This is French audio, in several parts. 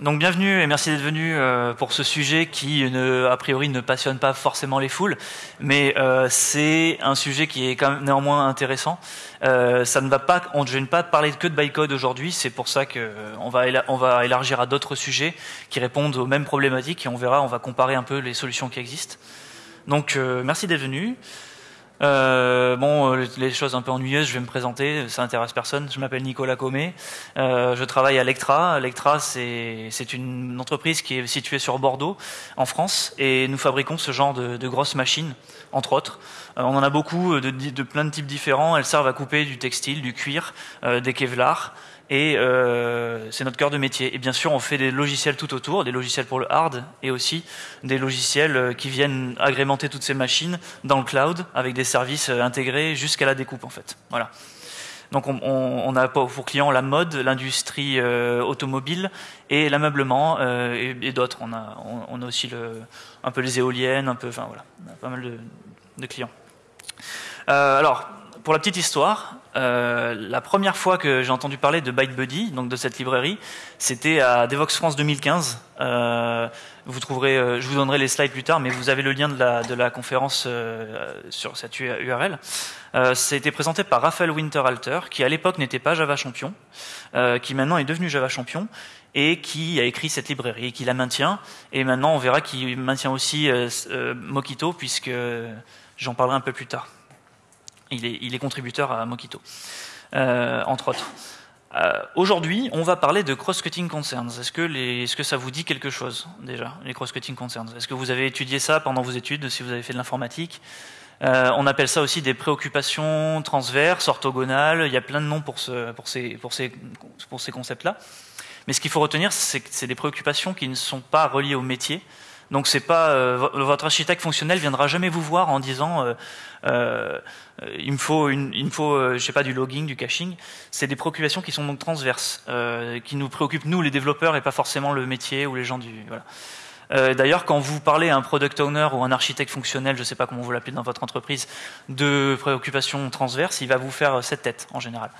donc bienvenue et merci d'être venu euh, pour ce sujet qui, a priori, ne passionne pas forcément les foules, mais euh, c'est un sujet qui est quand même néanmoins intéressant. Euh, ça ne va pas, on ne pas parler que de bytecode aujourd'hui, c'est pour ça qu'on va, on va élargir à d'autres sujets qui répondent aux mêmes problématiques et on verra, on va comparer un peu les solutions qui existent. Donc merci d'être venu. Euh, bon, euh, les choses un peu ennuyeuses, je vais me présenter, ça intéresse personne. Je m'appelle Nicolas Comé, euh, je travaille à Lectra. Lectra, c'est une entreprise qui est située sur Bordeaux, en France, et nous fabriquons ce genre de, grosses machines, entre autres. Euh, on en a beaucoup de, de, plein de types différents. Elles servent à couper du textile, du cuir, des kevlar et euh, c'est notre cœur de métier. Et bien sûr, on fait des logiciels tout autour, des logiciels pour le hard, et aussi des logiciels euh, qui viennent agrémenter toutes ces machines dans le cloud, avec des services euh, intégrés jusqu'à la découpe, en fait. Voilà. Donc on, on, on, a pour clients la mode, l'industrie euh, automobile et l'ameublement euh, et, d'autres. On a, on, a aussi le, un peu les éoliennes, un peu, enfin voilà, on a pas mal de, de clients. Euh, alors, pour la petite histoire, euh, la première fois que j'ai entendu parler de ByteBuddy, donc de cette librairie, c'était à Devox France 2015. Euh, vous euh, je vous donnerai les slides plus tard, mais vous avez le lien de la, conférence sur cette URL. Été présenté par Raphaël Winterhalter, qui à l'époque n'était pas Java Champion, qui maintenant est devenu Java Champion et qui a écrit cette librairie, qui la maintient. Et maintenant, on verra qu'il maintient aussi Mockito, puisque j'en parlerai un peu plus tard. Il est, contributeur à Mockito, euh, entre autres. Euh, Aujourd'hui, on va parler de cross-cutting concerns. Est-ce que, ça vous dit quelque chose déjà, les cross-cutting concerns? Est-ce que vous avez étudié ça pendant vos études, si vous avez fait de l'informatique? Euh, On appelle ça aussi des préoccupations transverses, orthogonales. Il y a plein de noms pour ces concepts-là. Mais ce qu'il faut retenir, c'est que c'est des préoccupations qui ne sont pas reliées au métier, donc c'est pas euh, votre architecte fonctionnel viendra jamais vous voir en disant euh, euh, il me faut une, il me faut euh, je sais pas du logging, du caching. C'est des préoccupations qui sont donc transverses, euh, qui nous préoccupent nous les développeurs et pas forcément le métier ou les gens du voilà. Euh, D'ailleurs, quand vous parlez à un product owner ou un architecte fonctionnel, je ne sais pas comment vous l'appelez dans votre entreprise, de préoccupations transverses, il va vous faire cette tête en général,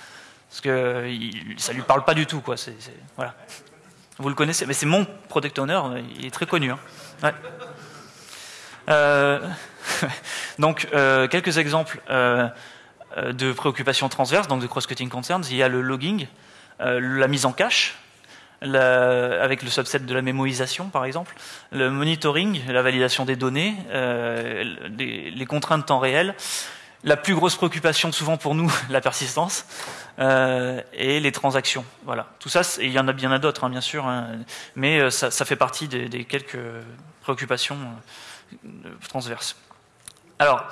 parce que il, ça lui parle pas du tout quoi. C'est voilà. Vous le connaissez, mais c'est mon product owner, il est très connu. Hein. Euh, donc, euh, quelques exemples euh, de préoccupations transverses, donc de cross-cutting concerns. Il y a le logging, la mise en cache, avec le subset de la mémorisation, par exemple, le monitoring, la validation des données, les, les, contraintes temps réel, la plus grosse préoccupation souvent pour nous, la persistance, et les transactions. Voilà. Tout ça, il y en a bien d'autres, hein, bien sûr, hein, mais ça, fait partie des quelques préoccupations euh, transverses. Alors,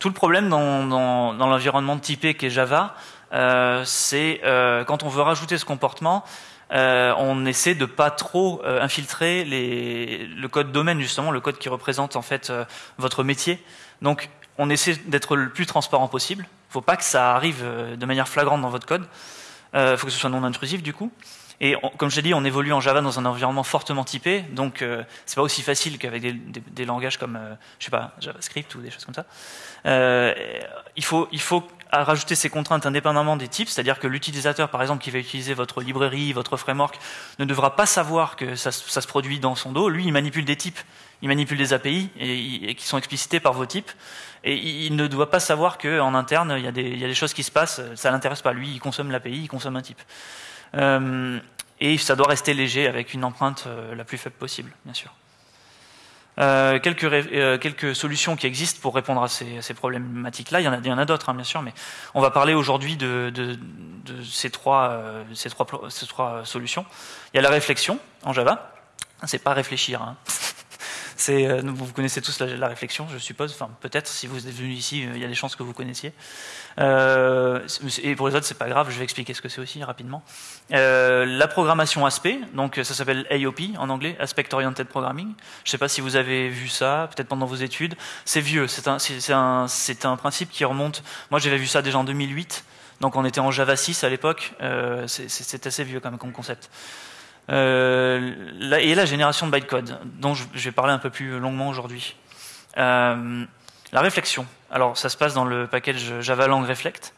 tout le problème dans, dans, dans l'environnement typé qu'est Java, euh, c'est euh, quand on veut rajouter ce comportement, on essaie de pas trop infiltrer le code domaine justement, le code qui représente en fait votre métier. Donc on essaie d'être le plus transparent possible. Il ne faut pas que ça arrive de manière flagrante dans votre code. Il faut que ce soit non intrusif du coup. Et comme je l'ai dit, on évolue en Java dans un environnement fortement typé, donc euh, c'est pas aussi facile qu'avec des, langages comme, euh, je sais pas, JavaScript ou des choses comme ça. Euh, il faut, rajouter ces contraintes indépendamment des types, c'est-à-dire que l'utilisateur, par exemple, qui va utiliser votre librairie, votre framework, ne devra pas savoir que ça, se produit dans son dos. Lui, il manipule des types, il manipule des API et, qui sont explicités par vos types. Et il ne doit pas savoir qu'en interne, il y, a des, il y a des choses qui se passent, ça l'intéresse pas. Lui, il consomme l'API, il consomme un type. Euh, et ça doit rester léger avec une empreinte euh, la plus faible possible, bien sûr. Euh, quelques, solutions qui existent pour répondre à ces, problématiques-là. Il y en a, d'autres, hein, bien sûr, mais on va parler aujourd'hui de, ces trois solutions. Il y a la réflexion en Java. C'est pas réfléchir. Hein. Euh, vous connaissez tous la, réflexion, je suppose. Enfin, peut-être si vous êtes venu ici, il y a des chances que vous connaissiez. Euh, et pour les autres, c'est pas grave. Je vais expliquer ce que c'est aussi rapidement. Euh, la programmation ASP, donc ça s'appelle AOP en anglais, Aspect Oriented Programming. Je sais pas si vous avez vu ça, peut-être pendant vos études. C'est vieux. C'est un, principe qui remonte. Moi, j'avais vu ça déjà en 2008. Donc, on était en Java 6 à l'époque. Euh, c'est assez vieux comme concept. Euh, et la génération de bytecode, dont je, vais parler un peu plus longuement aujourd'hui. Euh, la réflexion. Alors, ça se passe dans le package Java Lang Reflect.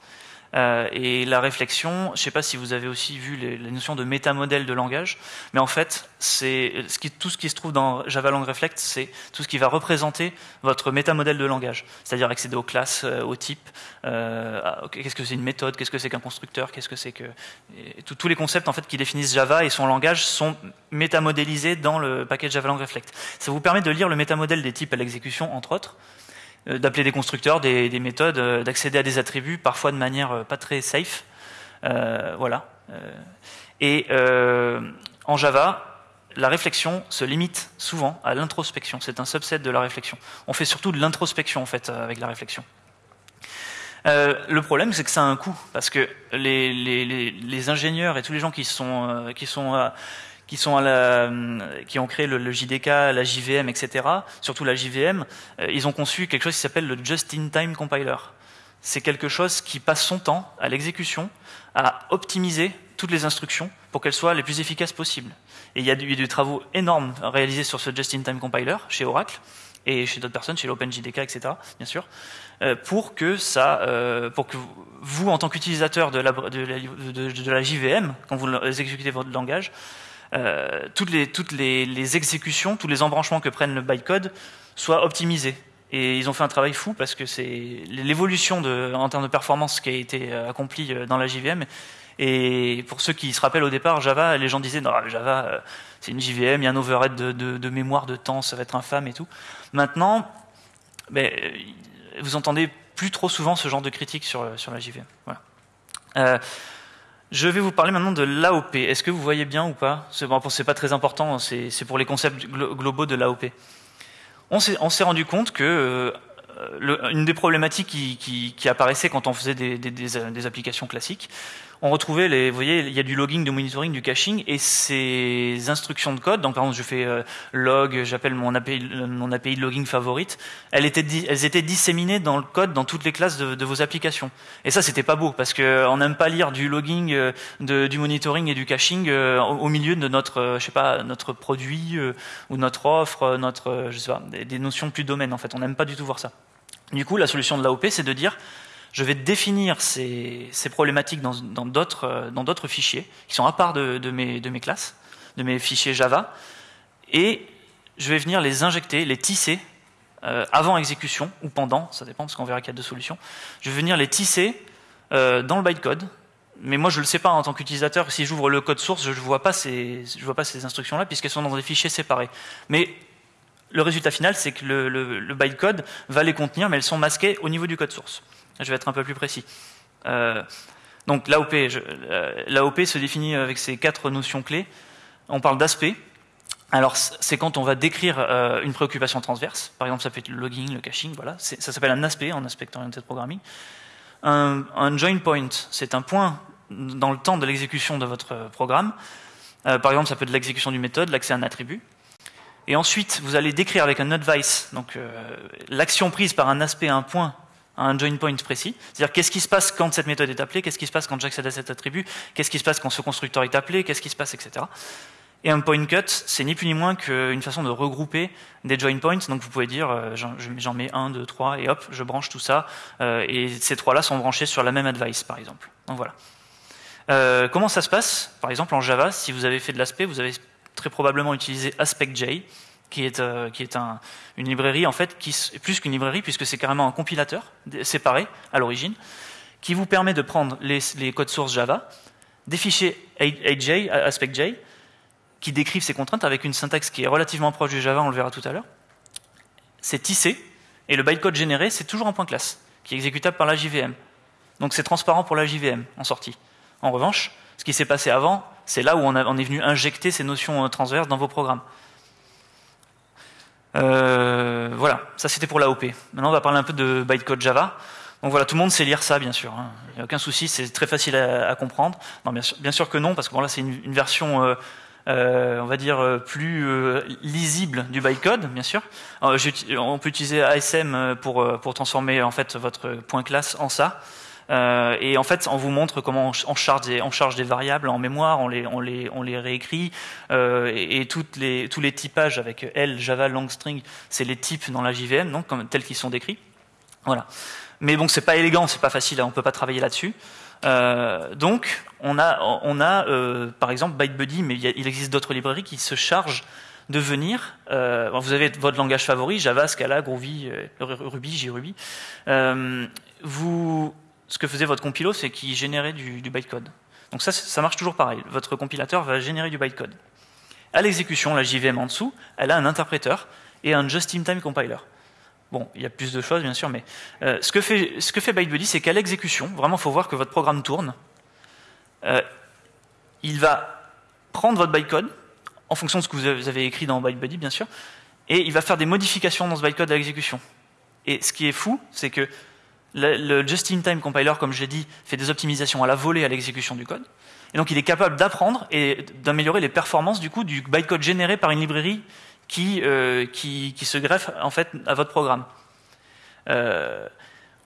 Euh, et la réflexion, je ne sais pas si vous avez aussi vu les, les notions de métamodèle de langage, mais en fait, c'est tout ce qui se trouve dans Java Lang Reflect, c'est tout ce qui va représenter votre métamodèle de langage, c'est-à-dire accéder aux classes, euh, aux types, euh, qu'est-ce que c'est une méthode, qu'est-ce que c'est qu'un constructeur, qu'est-ce que c'est que tous les concepts en fait qui définissent Java et son langage sont métamodélisés dans le paquet Java Lang Reflect. Ça vous permet de lire le métamodèle des types à l'exécution, entre autres, d'appeler des constructeurs, des, méthodes, euh, d'accéder à des attributs, parfois de manière euh, pas très safe. voilà. Et en Java, la réflexion se limite souvent à l'introspection. C'est un subset de la réflexion. On fait surtout de l'introspection en fait avec la réflexion. le problème, c'est que ça a un coût, parce que les, les, ingénieurs et tous les gens qui sont, qui sont qui, sont à la, qui ont créé le, JDK, la JVM, etc., surtout la JVM, euh, ils ont conçu quelque chose qui s'appelle le Just-in-Time Compiler. C'est quelque chose qui passe son temps à l'exécution à optimiser toutes les instructions pour qu'elles soient les plus efficaces possibles. Et il y a eu des travaux énormes réalisés sur ce Just-in-Time Compiler chez Oracle et chez d'autres personnes, chez l'OpenJDK, etc., bien sûr, euh, pour que ça, euh, pour que vous, en tant qu'utilisateur de la, de, la, de la JVM, quand vous exécutez votre langage, euh, toutes, les, exécutions, tous les embranchements que prennent le bytecode soient optimisés. Et ils ont fait un travail fou parce que c'est l'évolution en termes de performance qui a été euh, accomplie euh, dans la JVM. Et pour ceux qui se rappellent au départ, Java, les gens disaient non, Java, c'est une JVM, il y a un overhead de, mémoire de temps, ça va être infâme et tout. Maintenant, ben, vous entendez plus trop souvent ce genre de critiques sur la JVM. Voilà. Je vais vous parler maintenant de l'AOP. Est-ce que vous voyez bien ou pas? C'est pas très important, c'est pour les concepts globaux de l'AOP. On s'est rendu compte que euh, une des problématiques qui, apparaissait quand on faisait des applications classiques, on retrouvait les, vous voyez, il y a du logging, du monitoring, du caching, et ces instructions de code, donc par exemple je fais euh, log, j'appelle mon API, mon API de logging favorite, elles étaient, elles étaient disséminées dans le code, dans toutes les classes de, vos applications. Et ça c'était pas beau, parce qu'on n'aime pas lire du logging, euh, du monitoring et du caching euh, au, milieu de notre, je sais pas, notre produit ou notre offre, notre, je sais pas, des, des notions plus domaines en fait. On n'aime pas du tout voir ça. Du coup, la solution de l'AOP, c'est de dire je vais définir ces, problématiques euh, dans d'autres fichiers qui sont à part de, mes, classes, de mes fichiers Java, et je vais venir les injecter, les tisser euh, avant exécution ou pendant, ça dépend parce qu'on verra qu'il y a deux solutions. Je vais venir les tisser euh, dans le bytecode, mais moi je ne le sais pas en tant qu'utilisateur. Si j'ouvre le code source, je ne vois pas ces, instructions-là puisqu'elles sont dans des fichiers séparés. Mais le résultat final, c'est que le bytecode va les contenir, mais elles sont masquées au niveau du code source. Je vais être un peu plus précis. Euh, donc l'AOP, euh, se définit avec ces quatre notions clés. On parle d'aspect. Alors c'est quand on va décrire euh, une préoccupation transverse. Par exemple, ça peut être le logging, le caching, voilà. Ça s'appelle un aspect en aspect oriented programming. Un, un join point, c'est un point dans le temps de l'exécution de votre programme. par exemple, ça peut être l'exécution d'une méthode, l'accès à un attribut. Et ensuite, vous allez décrire avec un advice, donc l'action prise par un aspect, un point un join point précis. C'est-à-dire qu'est-ce qui se passe quand cette méthode est appelée, qu'est-ce qui se passe quand j'accède à cet attribut, qu'est-ce qui se passe quand ce constructeur est appelé, qu'est-ce qui se passe, etc. Et un point cut, c'est ni plus ni moins qu'une façon de regrouper des join points. Donc vous pouvez dire, euh, j'en mets un, deux, trois, et hop, je branche tout ça. Euh, et ces trois-là sont branchés sur la même advice, par exemple. Donc voilà. Euh, comment ça se passe? Par exemple, en Java, si vous avez fait de l'aspect, vous avez très probablement utilisé AspectJ, qui est, euh, une librairie, en fait, plus qu'une librairie, puisque c'est carrément un compilateur séparé à l'origine, qui vous permet de prendre les, codes sources Java, des fichiers AJ, AspectJ, qui décrivent ces contraintes avec une syntaxe qui est relativement proche du Java, on le verra tout à l'heure. C'est tissé, et le bytecode généré, c'est toujours un point classe, qui est exécutable par la JVM. Donc c'est transparent pour la JVM en sortie. En revanche, ce qui s'est passé avant, c'est là où on, on, est venu injecter ces notions euh, transverses dans vos programmes. Euh, voilà, ça c'était pour l'AOP. Maintenant on va parler un peu de bytecode Java. Donc voilà, tout le monde sait lire ça, bien sûr. Hein. Il n'y a aucun souci, c'est très facile à, comprendre. Non, bien sûr, que non, parce que bon, là c'est une, version, euh, euh, on va dire, plus lisible du bytecode, bien sûr. on peut utiliser ASM pour, pour transformer en fait votre point classe en ça. Euh, et en fait, on vous montre comment on, charge, des, charge des variables en mémoire, on les, on les, on les réécrit, euh, et, toutes les, tous les typages avec L, Java, LongString, c'est les types dans la JVM, donc tels qu'ils sont décrits. Voilà. Mais bon, c'est pas élégant, c'est pas facile, on peut pas travailler là-dessus. donc, on a, on a par exemple ByteBuddy, mais il, existe d'autres librairies qui se chargent de venir. vous avez votre langage favori, Java, Scala, Groovy, Ruby, JRuby. vous, ce que faisait votre compilo, c'est qu'il générait du, bytecode. Donc ça, ça marche toujours pareil. Votre compilateur va générer du bytecode. À l'exécution, la JVM en dessous, elle a un interpréteur et un just-in-time compiler. Bon, il y a plus de choses, bien sûr, mais euh, ce, que fait, ce ByteBuddy, c'est qu'à l'exécution, vraiment, il faut voir que votre programme tourne. Euh, il va prendre votre bytecode, en fonction de ce que vous avez écrit dans ByteBuddy, bien sûr, et il va faire des modifications dans ce bytecode à l'exécution. Et ce qui est fou, c'est que le, just-in-time compiler, comme je l'ai dit, fait des optimisations à la volée à l'exécution du code. Et donc il est capable d'apprendre et d'améliorer les performances du coup du bytecode généré par une librairie qui, euh, qui, se greffe en fait à votre programme. Euh,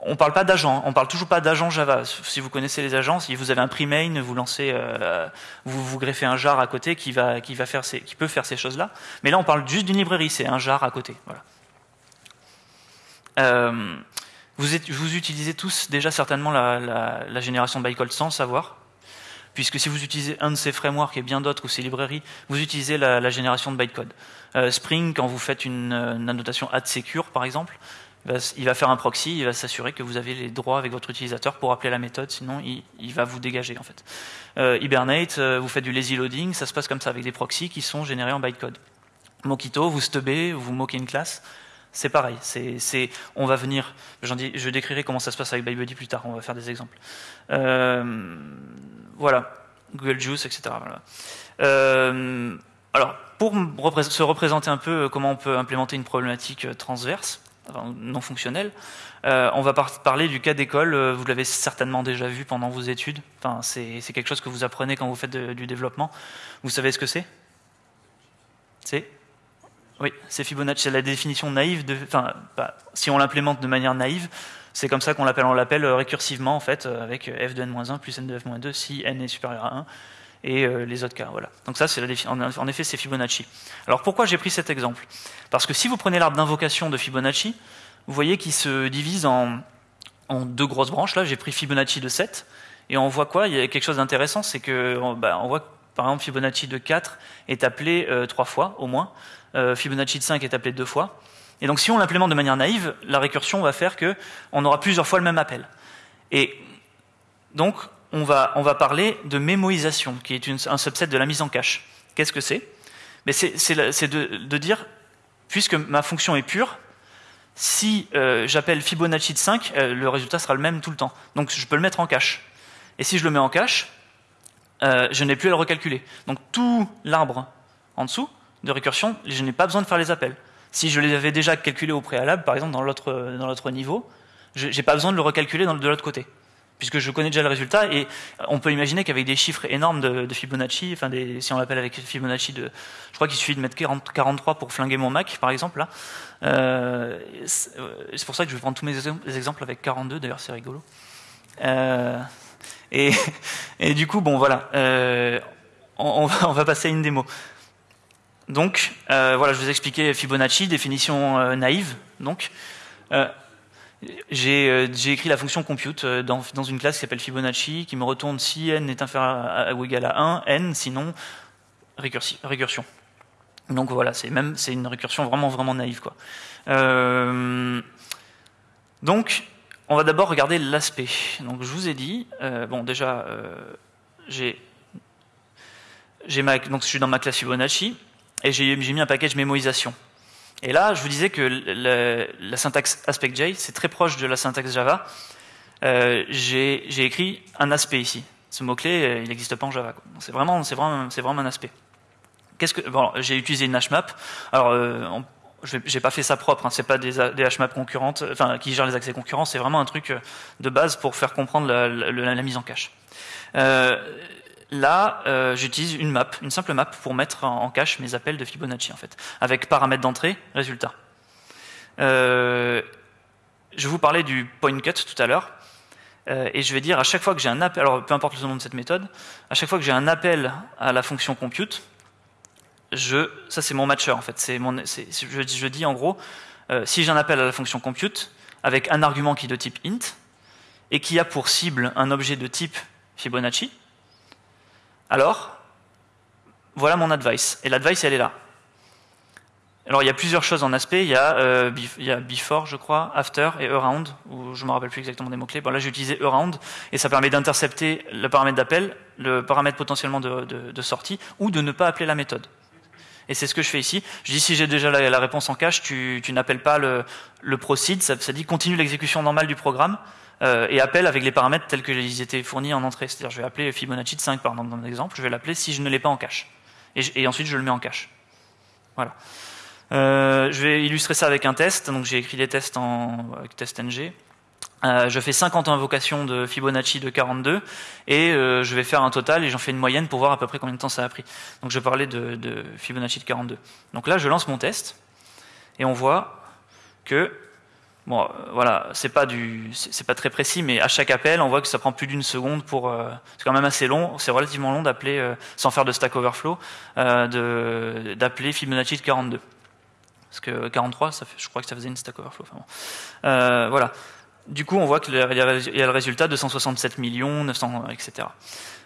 on parle pas d'agent, on parle toujours pas d'agent Java. Si vous connaissez les agents, si vous avez un pre-main, vous lancez, euh, vous, vous greffez un jar à côté qui va, qui va faire ces, qui peut faire ces choses-là. Mais là, on parle juste d'une librairie, c'est un jar à côté. Voilà. Euh, vous, utilisez tous déjà certainement la, génération bytecode sans le savoir, puisque si vous utilisez un de ces frameworks et bien d'autres ou ces librairies, vous utilisez la, génération de bytecode. Euh, Spring, quand vous faites une, annotation add secure par exemple, il va faire un proxy, il va s'assurer que vous avez les droits avec votre utilisateur pour appeler la méthode, sinon il, va vous dégager en fait. Euh, Hibernate, euh, vous faites du lazy loading, ça se passe comme ça avec des proxys qui sont générés en bytecode. Mockito, vous stubez, vous moquez une classe, c'est pareil. On va venir. je décrirai comment ça se passe avec ByBuddy plus tard. On va faire des exemples. Euh, voilà, Google Juice, etc. Euh, alors, pour se représenter un peu comment on peut implémenter une problématique euh, transverse, non fonctionnelle, on va parler du cas d'école. Vous l'avez certainement déjà vu pendant vos études. C'est, quelque chose que vous apprenez quand vous faites du développement. Vous savez ce que c'est? C'est? Oui, c'est Fibonacci, c'est la définition naïve de. Enfin, si on l'implémente de manière naïve, c'est comme ça qu'on l'appelle. On l'appelle euh, récursivement, en fait, euh, avec f de n-1 plus n de f-2 si n est supérieur à 1 et euh, les autres cas. Voilà. Donc ça, c'est la en effet, c'est Fibonacci. Alors pourquoi j'ai pris cet exemple? Parce que si vous prenez l'arbre d'invocation de Fibonacci, vous voyez qu'il se divise en, deux grosses branches. Là, j'ai pris Fibonacci de 7, et on voit quoi? Il y a quelque chose d'intéressant, c'est que bah, on voit que, par exemple, Fibonacci de 4 est appelé trois fois au moins. Euh, Fibonacci de 5 est appelé deux fois. Et donc si on l'implémente de manière naïve, la récursion va faire qu'on aura plusieurs fois le même appel. Et donc on va, on va parler de mémoisation, qui est un subset de la mise en cache. Qu'est-ce que c'est? C'est de, de, dire, puisque ma fonction est pure, si euh, j'appelle Fibonacci de 5, euh, le résultat sera le même tout le temps. Donc je peux le mettre en cache. Et si je le mets en cache, je n'ai plus à le recalculer. Donc tout l'arbre en dessous de récursion, je n'ai pas besoin de faire les appels. Si je les avais déjà calculés au préalable, par exemple dans l'autre niveau, je n'ai pas besoin de le recalculer dans, de l'autre côté, puisque je connais déjà le résultat. Et on peut imaginer qu'avec des chiffres énormes de, Fibonacci, enfin si on l'appelle avec Fibonacci de, je crois qu'il suffit de mettre 40, 43 pour flinguer mon Mac, par exemple là. Euh, c'est pour ça que je vais prendre tous mes exemples avec 42. D'ailleurs, c'est rigolo. Euh, et, du coup, bon, voilà. Euh, on, va, passer à une démo. Donc, euh, voilà, je vous ai expliqué Fibonacci, définition euh, naïve. Donc, j'ai écrit la fonction compute dans, une classe qui s'appelle Fibonacci, qui me retourne si n est inférieur ou égal à 1, n, sinon récursion. Donc voilà, c'est même c'est une récursion vraiment vraiment naïve quoi. donc, on va d'abord regarder l'aspect. Je vous ai dit, bon déjà, j'ai donc je suis dans ma classe Fibonacci et j'ai mis un package mémorisation. Et là, je vous disais que la syntaxe AspectJ, c'est très proche de la syntaxe Java. Euh, j'ai écrit un aspect ici. Ce mot-clé, euh, il n'existe pas en Java. C'est vraiment, vraiment, un aspect. J'ai utilisé une HMAP. Euh, j'ai pas fait ça propre. Hein, c'est pas des, HMAP concurrentes, enfin, qui gèrent les accès concurrents. C'est vraiment un truc de base pour faire comprendre la, mise en cache. Euh, Là, euh, j'utilise une map, une simple map pour mettre en, cache mes appels de Fibonacci en fait, avec paramètres d'entrée, résultat. Euh, je vous parlais du point cut tout à l'heure, euh, et je vais dire à chaque fois que j'ai un appel, alors peu importe le nom de cette méthode, à chaque fois que j'ai un appel à la fonction compute, je, ça c'est mon matcher en fait, mon, je, dis en gros, si j'ai un appel à la fonction compute avec un argument qui est de type int, et qui a pour cible un objet de type Fibonacci, alors voilà mon advice. Et l'advice, elle est là. Alors il y a plusieurs choses en aspect, il y, a, euh, before je crois, after et around, ou je me rappelle plus exactement des mots-clés. Bon là j'ai utilisé around et ça permet d'intercepter le paramètre d'appel, le paramètre potentiellement de, sortie, ou de ne pas appeler la méthode. Et c'est ce que je fais ici. Je dis si j'ai déjà la, réponse en cache, tu, n'appelles pas le, proceed, ça, dit continue l'exécution normale du programme euh, et appelle avec les paramètres tels que ils étaient fournis en entrée. C'est-à-dire je vais appeler Fibonacci de 5 par exemple dans l'exemple, je vais l'appeler si je ne l'ai pas en cache. Et, et ensuite je le mets en cache. Voilà. Euh, je vais illustrer ça avec un test. Donc j'ai écrit des tests en avec test ng. Euh, je fais 50 invocations de Fibonacci de 42 et euh, je vais faire un total et j'en fais une moyenne pour voir à peu près combien de temps ça a pris. Donc je parlais de, de Fibonacci de 42. Donc là je lance mon test et on voit que bon voilà c'est pas du c'est pas très précis mais à chaque appel on voit que ça prend plus d'une seconde pour c'est quand même assez long c'est relativement long d'appeler sans faire de Stack Overflow d'appeler Fibonacci de 42. Parce que 43, ça fait, je crois que ça faisait une Stack Overflow. Enfin euh, voilà. Du coup, on voit qu'il y a le résultat de 167 millions, 900, etc.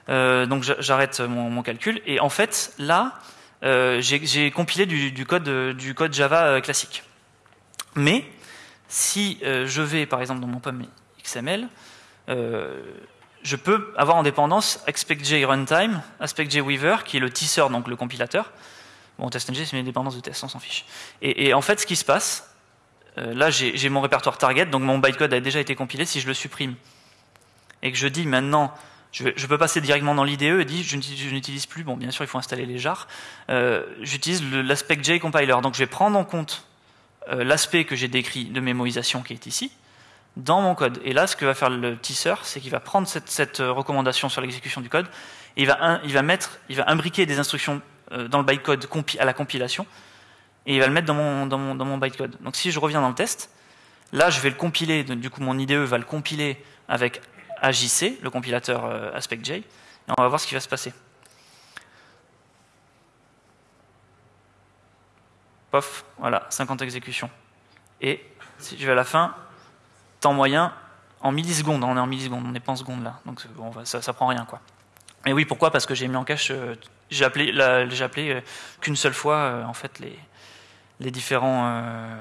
Euh, donc j'arrête mon, calcul. Et en fait, là, euh, j'ai compilé du, code, Java classique. Mais si je vais, par exemple, dans mon POM XML, je peux avoir en dépendance AspectJ Runtime, AspectJ Weaver, qui est le teaser, donc le compilateur, Bon, TestNG, c'est une dépendance de test, on s'en fiche. Et, en fait, ce qui se passe, euh, là, j'ai mon répertoire target, donc mon bytecode a déjà été compilé. Si je le supprime et que je dis maintenant, je, peux passer directement dans l'IDE et dire je, n'utilise plus, bon, bien sûr, il faut installer les jars, euh, j'utilise l'aspect J compiler. Donc, je vais prendre en compte euh, l'aspect que j'ai décrit de mémorisation qui est ici dans mon code. Et là, ce que va faire le teaser, c'est qu'il va prendre cette, recommandation sur l'exécution du code, et il va, imbriquer des instructions euh, dans le bytecode à la compilation, et il va le mettre dans mon, dans mon, dans mon bytecode. Donc si je reviens dans le test, là je vais le compiler, du coup mon IDE va le compiler avec AJC, le compilateur euh, AspectJ, et on va voir ce qui va se passer. Pof, voilà, 50 exécutions. Et si je vais à la fin, temps moyen en millisecondes, on est en millisecondes, on n'est pas en secondes là, donc bon, ça, ça prend rien quoi. Et oui, pourquoi? Parce que j'ai mis en cache euh, j'ai appelé, appelé euh, qu'une seule fois en fait les, les différents, euh,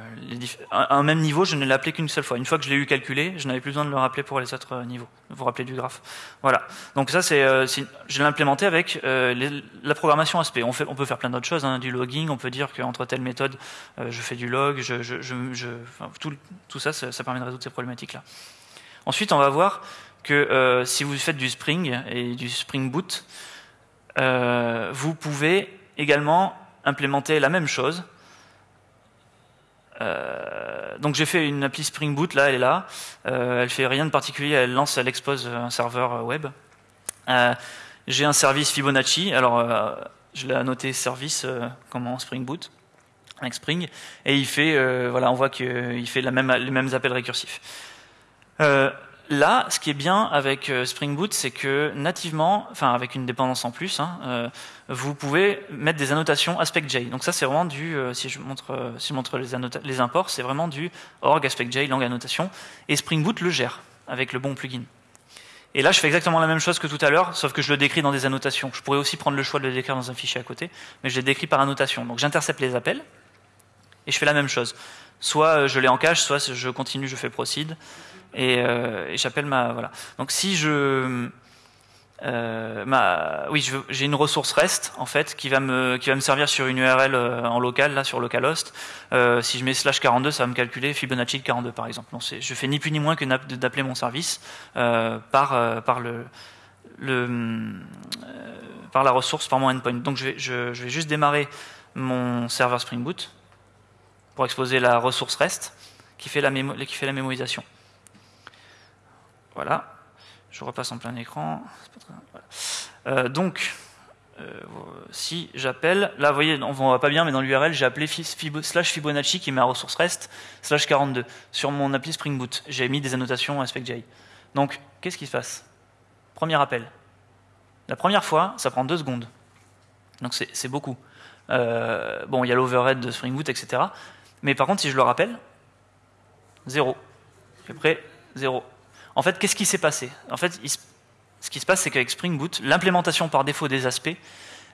un même niveau, je ne l'ai appelé qu'une seule fois. Une fois que je l'ai eu calculé, je n'avais plus besoin de le rappeler pour les autres niveaux. Vous vous rappelez du graphe. Voilà. Donc ça, c'est, je l'ai implémenté avec la programmation ASP. On, peut faire plein d'autres choses, hein, du logging. On peut dire qu'entre telle méthode, je fais du log. Je, je, je, tout, tout, ça, ça, ça, permet de résoudre ces problématiques-là. Ensuite, on va voir que si vous faites du Spring et du Spring Boot, euh, vous pouvez également implémenter la même chose. Euh, donc j'ai fait une appli Spring Boot, là elle est là, euh, elle fait rien de particulier, elle lance, elle expose un serveur web. j'ai un service Fibonacci, alors je l'ai annoté service comment Spring Boot avec Spring, et il fait, voilà, on voit qu'il fait les mêmes appels récursifs. Là, ce qui est bien avec euh, Spring Boot, c'est que nativement, enfin avec une dépendance en plus, hein, euh, vous pouvez mettre des annotations AspectJ. Donc ça, c'est vraiment du, euh, si je montre, si je montre les, les imports, c'est vraiment du org AspectJ, langue annotation, et Spring Boot le gère avec le bon plugin. Et là, je fais exactement la même chose que tout à l'heure, sauf que je le décris dans des annotations. Je pourrais aussi prendre le choix de le décrire dans un fichier à côté, mais je le décris par annotation. Donc j'intercepte les appels, et je fais la même chose. Soit je l'ai en cache, soit je continue, je fais proceed et, euh, j'appelle ma voilà. Donc si je euh, ma, oui, j'ai une ressource REST en fait qui va me qui va me servir sur une URL euh, en local là sur localhost. Si je mets slash 42, ça va me calculer Fibonacci 42 par exemple. Donc je fais ni plus ni moins que d'appeler mon service par par le le par la ressource par mon endpoint. Donc je vais je vais juste démarrer mon serveur Spring Boot pour exposer la ressource REST qui fait la mémo, qui fait la mémorisation. Voilà. Je repasse en plein écran. Euh, donc, euh, si j'appelle, là vous voyez, on ne voit pas bien, mais dans l'URL, j'ai appelé slash Fibonacci qui est ma ressource REST, slash 42, sur mon appli Spring Boot. J'ai mis des annotations AspectJ. Donc, qu'est-ce qui se passe? Premier appel. La première fois, ça prend deux secondes. Donc c'est beaucoup. Euh, bon, il y a l'overhead de Spring Boot, etc. Mais par contre, si je le rappelle, zéro. Après, zéro. En fait, qu'est-ce qui s'est passé? En fait, ce qui se passe, c'est qu'avec Spring Boot, l'implémentation par défaut des aspects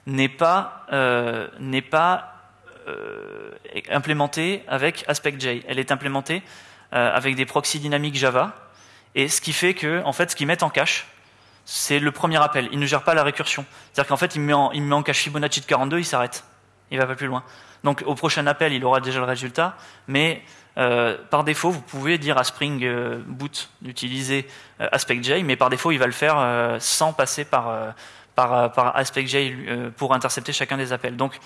n'est pas, euh, pas euh, implémentée avec AspectJ. Elle est implémentée euh, avec des proxys dynamiques Java, et ce qui fait que, en fait, ce qu'ils mettent en cache, c'est le premier appel. Il ne gère pas la récursion. C'est-à-dire qu'en fait, il met en, met en cache Fibonacci de 42, il s'arrête. Il va pas plus loin. Donc, au prochain appel, il aura déjà le résultat, mais euh, par défaut, vous pouvez dire à Spring euh, Boot d'utiliser euh, AspectJ, mais par défaut, il va le faire sans passer par, par, par AspectJ pour intercepter chacun des appels. Donc,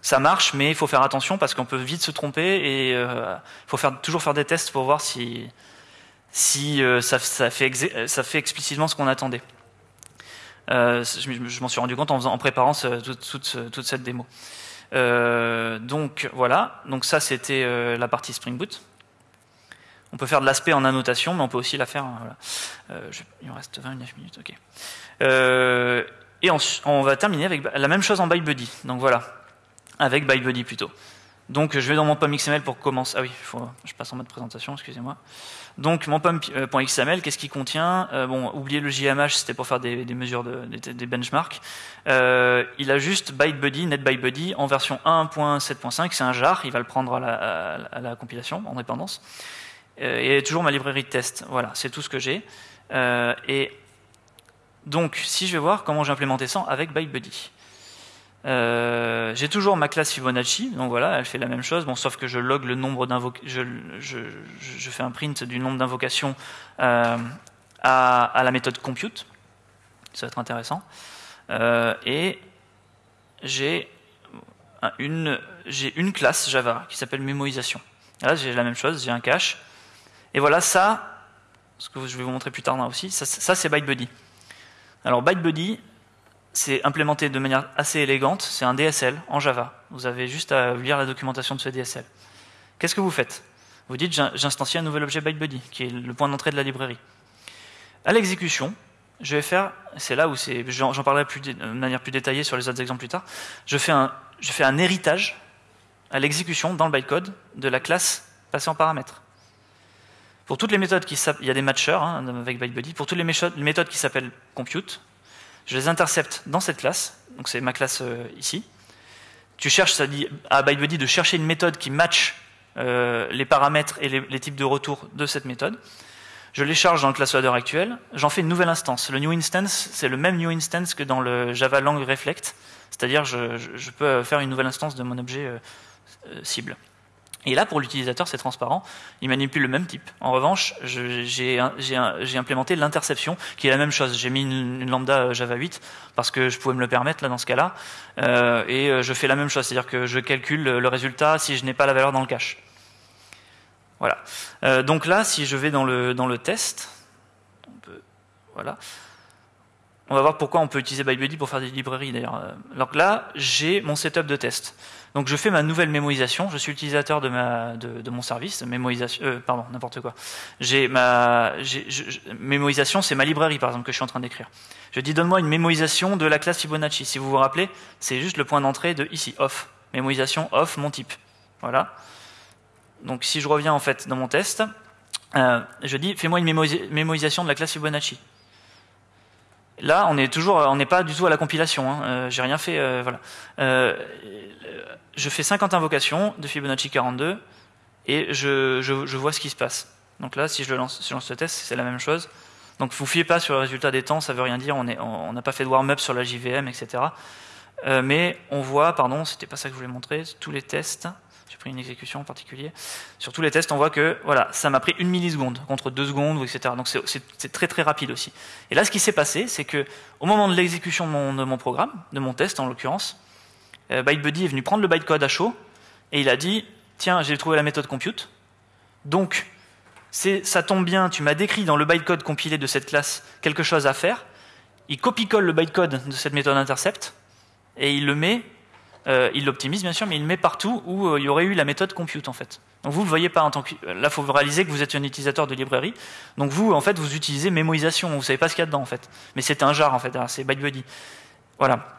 ça marche, mais il faut faire attention parce qu'on peut vite se tromper et il faut faire, toujours faire des tests pour voir si, si ça, ça, fait ça, fait explicitement ce qu'on attendait. Je, je m'en suis rendu compte en, préparant toute, cette démo. Euh, donc voilà, donc ça c'était euh, la partie Spring Boot. On peut faire de l'aspect en annotation, mais on peut aussi la faire. Euh, il me reste 29 minutes, ok. et on, va terminer avec la même chose en ByteBuddy. Donc voilà, avec ByteBuddy plutôt. Donc je vais dans mon POM.xml pour commencer. Ah oui, je passe en mode présentation, excusez-moi. Donc mon POM.xml, qu'est-ce qu'il contient? Euh, Bon, oubliez le JMH, c'était pour faire des, mesures, de, des, benchmarks. Euh, il a juste ByteBuddy, NetByteBuddy en version 1.7.5, c'est un jar, il va le prendre à la, compilation en dépendance. Euh, et toujours ma librairie de test. Voilà, c'est tout ce que j'ai. et donc, si je vais voir comment j'ai implémenté ça avec ByteBuddy. Euh, j'ai toujours ma classe Fibonacci, donc voilà, elle fait la même chose, bon, sauf que je log le nombre d'invocations, je, je, fais un print du nombre d'invocations euh, à, la méthode compute, ça va être intéressant, euh, et j'ai une, une classe Java qui s'appelle mémorisation. Là, j'ai la même chose, j'ai un cache, et voilà, ça, ce que je vais vous montrer plus tard là aussi, ça, ça c'est ByteBuddy. Alors ByteBuddy, c'est implémenté de manière assez élégante, c'est un DSL en Java. Vous avez juste à lire la documentation de ce DSL. Qu'est-ce que vous faites? Vous dites j'instancie un nouvel objet ByteBuddy, qui est le point d'entrée de la librairie. À l'exécution, je vais faire, c'est là où j'en parlerai plus de manière plus détaillée sur les autres exemples plus tard, je fais un, héritage à l'exécution dans le bytecode de la classe passée en paramètres. Pour toutes les méthodes qui il y a des matchers hein, avec ByteBuddy, pour toutes les méthodes qui s'appellent compute, je les intercepte dans cette classe, donc c'est ma classe euh, ici. Tu cherches, ça dit à ByteBuddy de chercher une méthode qui match euh, les paramètres et les, types de retour de cette méthode. Je les charge dans le class loader actuel, j'en fais une nouvelle instance. Le new instance, c'est le même new instance que dans le Java Lang Reflect, c'est-à-dire je, je, peux faire une nouvelle instance de mon objet euh, cible. Et là, pour l'utilisateur, c'est transparent. Il manipule le même type. En revanche, j'ai implémenté l'interception, qui est la même chose. J'ai mis une, lambda euh, Java 8 parce que je pouvais me le permettre là dans ce cas-là, euh, et euh, je fais la même chose, c'est-à-dire que je calcule le résultat si je n'ai pas la valeur dans le cache. Voilà. donc là, si je vais dans le dans le test, on peut, voilà. On va voir pourquoi on peut utiliser ByteBuddy pour faire des librairies d'ailleurs. Alors là, j'ai mon setup de test. Donc je fais ma nouvelle mémorisation, je suis utilisateur de, ma, de, mon service, mémorisation, euh, pardon, n'importe quoi. J'ai ma mémorisation, c'est ma librairie par exemple que je suis en train d'écrire. Je dis donne-moi une mémorisation de la classe Fibonacci. Si vous vous rappelez, c'est juste le point d'entrée de ici, off. Mémorisation off mon type. Voilà. Donc si je reviens en fait dans mon test, euh, je dis fais-moi une mémorisation de la classe Fibonacci. Là, on est toujours, on n'est pas du tout à la compilation. Hein. Euh, J'ai rien fait. Euh, voilà. Euh, je fais 50 invocations de Fibonacci 42 et je, je, vois ce qui se passe. Donc là, si je lance, si je lance le test, c'est la même chose. Donc vous fiez pas sur le résultat des temps, ça veut rien dire. On n'a on, pas fait de warm-up sur la JVM, etc. Euh, mais on voit, pardon, c'était pas ça que je voulais montrer, tous les tests j'ai pris une exécution en particulier. Sur tous les tests, on voit que voilà, ça m'a pris une milliseconde contre deux secondes, etc. Donc c'est très très rapide aussi. Et là, ce qui s'est passé, c'est que au moment de l'exécution de mon, programme, de mon test en l'occurrence, euh, ByteBuddy est venu prendre le bytecode à chaud et il a dit tiens, j'ai trouvé la méthode compute. Donc ça tombe bien, tu m'as décrit dans le bytecode compilé de cette classe quelque chose à faire. Il copie-colle le bytecode de cette méthode intercept et il le met euh, il l'optimise bien sûr, mais il met partout où euh, il y aurait eu la méthode compute en fait. Donc vous ne le voyez pas en tant que... Là, il faut réaliser que vous êtes un utilisateur de librairie. Donc vous, en fait, vous utilisez mémorisation. Vous ne savez pas ce qu'il y a dedans en fait. Mais c'est un jar en fait, c'est ByteBuddy. Voilà.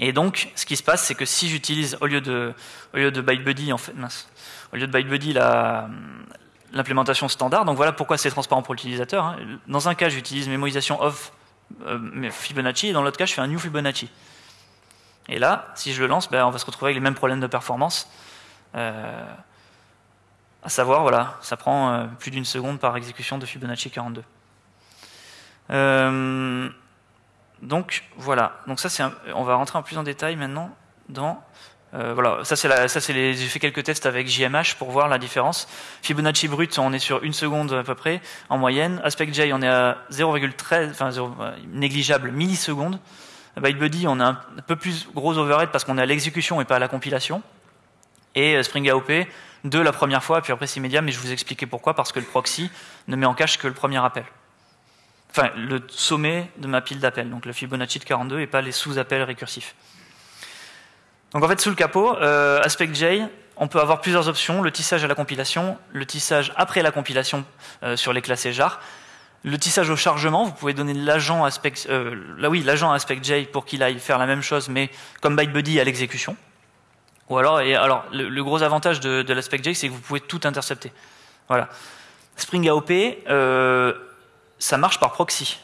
Et donc, ce qui se passe, c'est que si j'utilise, au lieu de, de ByteBuddy, en fait, mince, au lieu de ByteBuddy, l'implémentation standard. Donc voilà pourquoi c'est transparent pour l'utilisateur. Hein. Dans un cas, j'utilise mémorisation of euh, Fibonacci, et dans l'autre cas, je fais un new Fibonacci. Et là, si je le lance, ben, on va se retrouver avec les mêmes problèmes de performance. Euh, à savoir, voilà, ça prend euh, plus d'une seconde par exécution de Fibonacci 42. donc voilà, donc ça on va rentrer en plus en détail maintenant dans euh, voilà, ça c'est les, j'ai fait quelques tests avec JMH pour voir la différence. Fibonacci brut, on est sur une seconde à peu près en moyenne. Aspect J, on est à 0,13, enfin euh, négligeable millisecondes. ByteBuddy, on a un peu plus gros overhead parce qu'on est à l'exécution et pas à la compilation. Et euh, Spring AOP, deux la première fois, puis après c'est immédiat, mais je vous expliquer pourquoi, parce que le proxy ne met en cache que le premier appel. Enfin, le sommet de ma pile d'appels, donc le Fibonacci de 42 et pas les sous-appels récursifs. Donc en fait, sous le capot, euh, AspectJ, on peut avoir plusieurs options, le tissage à la compilation, le tissage après la compilation euh, sur les classes jar, le tissage au chargement, vous pouvez donner l'agent Aspect, euh, oui, l'agent AspectJ pour qu'il aille faire la même chose, mais comme ByteBuddy à l'exécution. Ou alors, alors le, gros avantage de, de l'AspectJ, c'est que vous pouvez tout intercepter. Voilà. Spring AOP, euh, ça marche par proxy.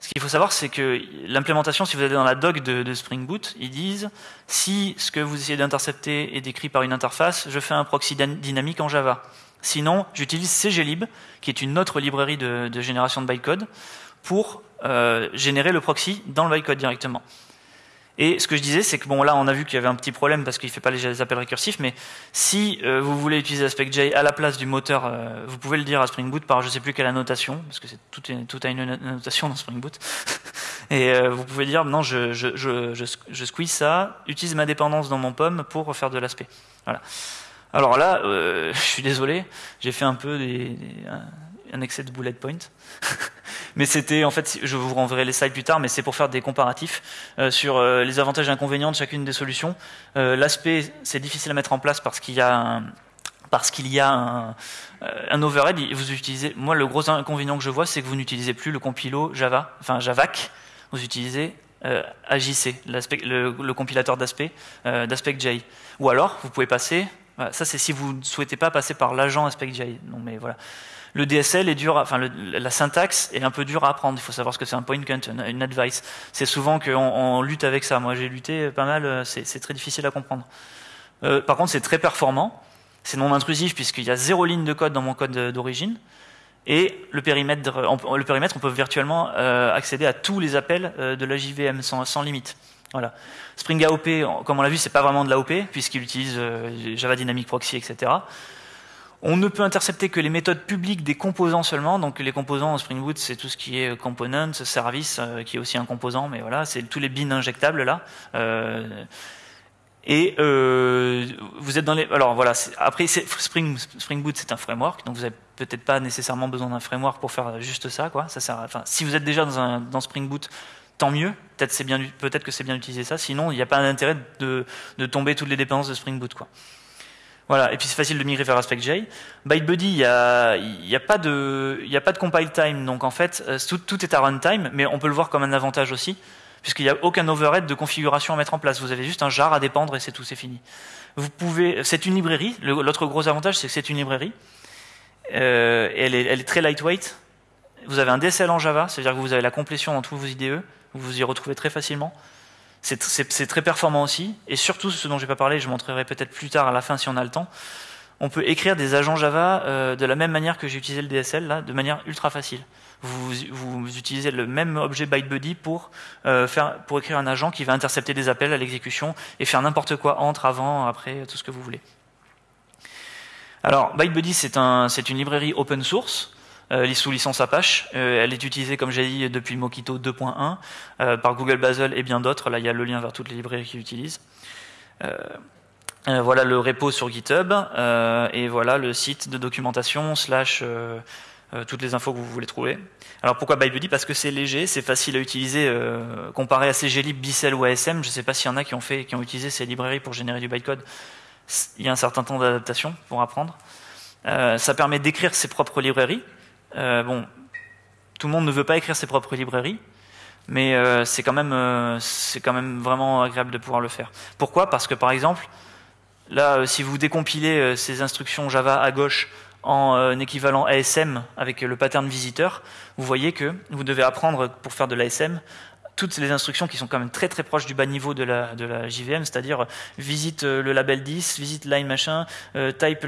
Ce qu'il faut savoir, c'est que l'implémentation, si vous êtes dans la doc de, Spring Boot, ils disent si ce que vous essayez d'intercepter est décrit par une interface, je fais un proxy dynamique en Java. Sinon, j'utilise CGLib, qui est une autre librairie de, génération de bytecode, pour euh, générer le proxy dans le bytecode directement. Et ce que je disais, c'est que bon, là, on a vu qu'il y avait un petit problème parce qu'il ne fait pas les appels récursifs, mais si euh, vous voulez utiliser AspectJ à la place du moteur, euh, vous pouvez le dire à Spring Boot par je ne sais plus quelle annotation, parce que c'est tout, a une annotation dans Spring Boot. Et vous pouvez dire non, je, je, squeeze ça, utilise ma dépendance dans mon pomme pour faire de l'aspect. Voilà. Alors là, je suis désolé, j'ai fait un peu un excès de bullet point. mais c'était en fait, je vous renverrai les slides plus tard, mais c'est pour faire des comparatifs euh, sur euh, les avantages et inconvénients de chacune des solutions. Euh, l'aspect, c'est difficile à mettre en place parce qu'il y a un, parce qu'il y a un, overhead. Vous utilisez, moi, le gros inconvénient que je vois, c'est que vous n'utilisez plus le compilo Java, enfin Javac. Vous utilisez AJC, le, compilateur d'aspect, d'AspectJ. Ou alors, vous pouvez passer. Ça, c'est si vous ne souhaitez pas passer par l'agent AspectJ. Non, mais voilà le DSL est dur, enfin la syntaxe est un peu dure à apprendre. Il faut savoir ce que c'est un point count, une advice. C'est souvent qu'on lutte avec ça. Moi, j'ai lutté pas mal. Euh, c'est très difficile à comprendre. Euh, par contre, c'est très performant. C'est non intrusif puisqu'il y a zéro ligne de code dans mon code d'origine. Et le périmètre, on, le périmètre, on peut virtuellement euh, accéder à tous les appels de la JVM sans limite. Voilà. Spring AOP, comme on l'a vu, c'est pas vraiment de l'AOP puisqu'il utilise Java Dynamic Proxy, etc. On ne peut intercepter que les méthodes publiques des composants seulement. Donc les composants en Spring Boot, c'est tout ce qui est component, service, euh, qui est aussi un composant, mais voilà, c'est tous les bins injectables là. Euh, et euh, vous êtes dans les. Alors voilà. Après, Spring, Boot, c'est un framework, donc vous n'avez peut-être pas nécessairement besoin d'un framework pour faire juste ça, si vous êtes déjà dans, un, dans Spring Boot, tant mieux. Peut-être que c'est bien d'utiliser ça. Sinon, il n'y a pas d'intérêt de, tomber toutes les dépendances de Spring Boot. Voilà, et puis c'est facile de migrer vers AspectJ. ByteBuddy, il n'y a, pas de, compile time, donc en fait, euh, tout, tout, est à runtime, mais on peut le voir comme un avantage aussi, puisqu'il n'y a aucun overhead de configuration à mettre en place. Vous avez juste un jar à dépendre et c'est tout, c'est fini. Vous pouvez, c'est une librairie. L'autre gros avantage, c'est que c'est une librairie. Euh, elle, est, elle est très lightweight. Vous avez un DSL en Java, c'est-à-dire que vous avez la complétion dans tous vos IDE. Vous vous y retrouvez très facilement. C'est très performant aussi. Et surtout, ce dont je n'ai pas parlé, je montrerai peut-être plus tard à la fin si on a le temps. On peut écrire des agents Java euh, de la même manière que j'ai utilisé le DSL, là, de manière ultra facile. Vous, utilisez le même objet ByteBuddy pour, euh, faire, pour écrire un agent qui va intercepter des appels à l'exécution et faire n'importe quoi entre, avant, après, tout ce que vous voulez. Alors, ByteBuddy, c'est un, une librairie open source euh, sous licence Apache. Euh, elle est utilisée, comme j'ai dit, depuis Mockito 2.1 euh, par Google Basel et bien d'autres. Là, il y a le lien vers toutes les librairies qui l'utilisent. voilà le repo sur GitHub et voilà le site de documentation slash toutes les infos que vous voulez trouver. Alors pourquoi ByteBuddy Parce que c'est léger, c'est facile à utiliser comparé à CGLib, Bicel ou ASM. Je ne sais pas s'il y en a qui ont fait, qui ont utilisé ces librairies pour générer du bytecode. Il y a un certain temps d'adaptation pour apprendre. ça permet d'écrire ses propres librairies. Euh, bon, tout le monde ne veut pas écrire ses propres librairies, mais euh, c'est quand euh, quand même vraiment agréable de pouvoir le faire. Pourquoi? Parce que par exemple, là, si vous décompilez ces instructions Java à gauche en équivalent ASM avec le pattern visiteur, vous voyez que vous devez apprendre pour faire de l'ASM toutes les instructions qui sont quand même très très proches du bas niveau de la, JVM, c'est-à-dire visite euh, le label 10, visite line machin, euh, type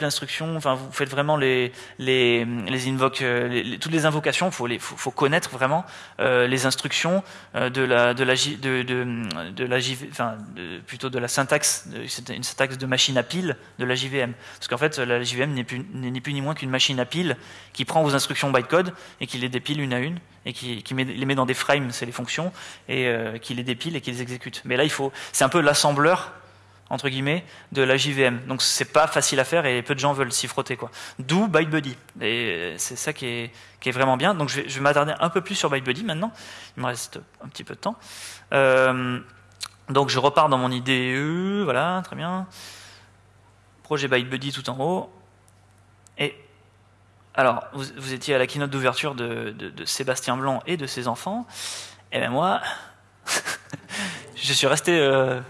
l'instruction, enfin vous faites vraiment les, euh, toutes les invocations, il faut, connaître vraiment les instructions de la, de plutôt de la syntaxe, une syntaxe de machine à pile de la JVM. Parce qu'en fait la JVM n'est plus, plus ni moins qu'une machine à pile qui prend vos instructions bytecode et qui les dépile une à une et qui, les met dans des frames, c'est les fonctions, et euh, qui les dépile et qui les exécute. Mais là, il faut, c'est un peu l'assembleur entre guillemets de la JVM. Donc c'est pas facile à faire et peu de gens veulent s'y frotter. D'où ByteBuddy. Et c'est ça qui est, vraiment bien. Donc je vais, je vais m'attarder un peu plus sur ByteBuddy maintenant. Il me reste un petit peu de temps. Euh, donc je repars dans mon IDE, voilà, très bien. Projet ByteBuddy tout en haut. Alors, vous, étiez à la keynote d'ouverture de, Sébastien Blanc et de ses enfants. Et bien moi, je suis resté, euh,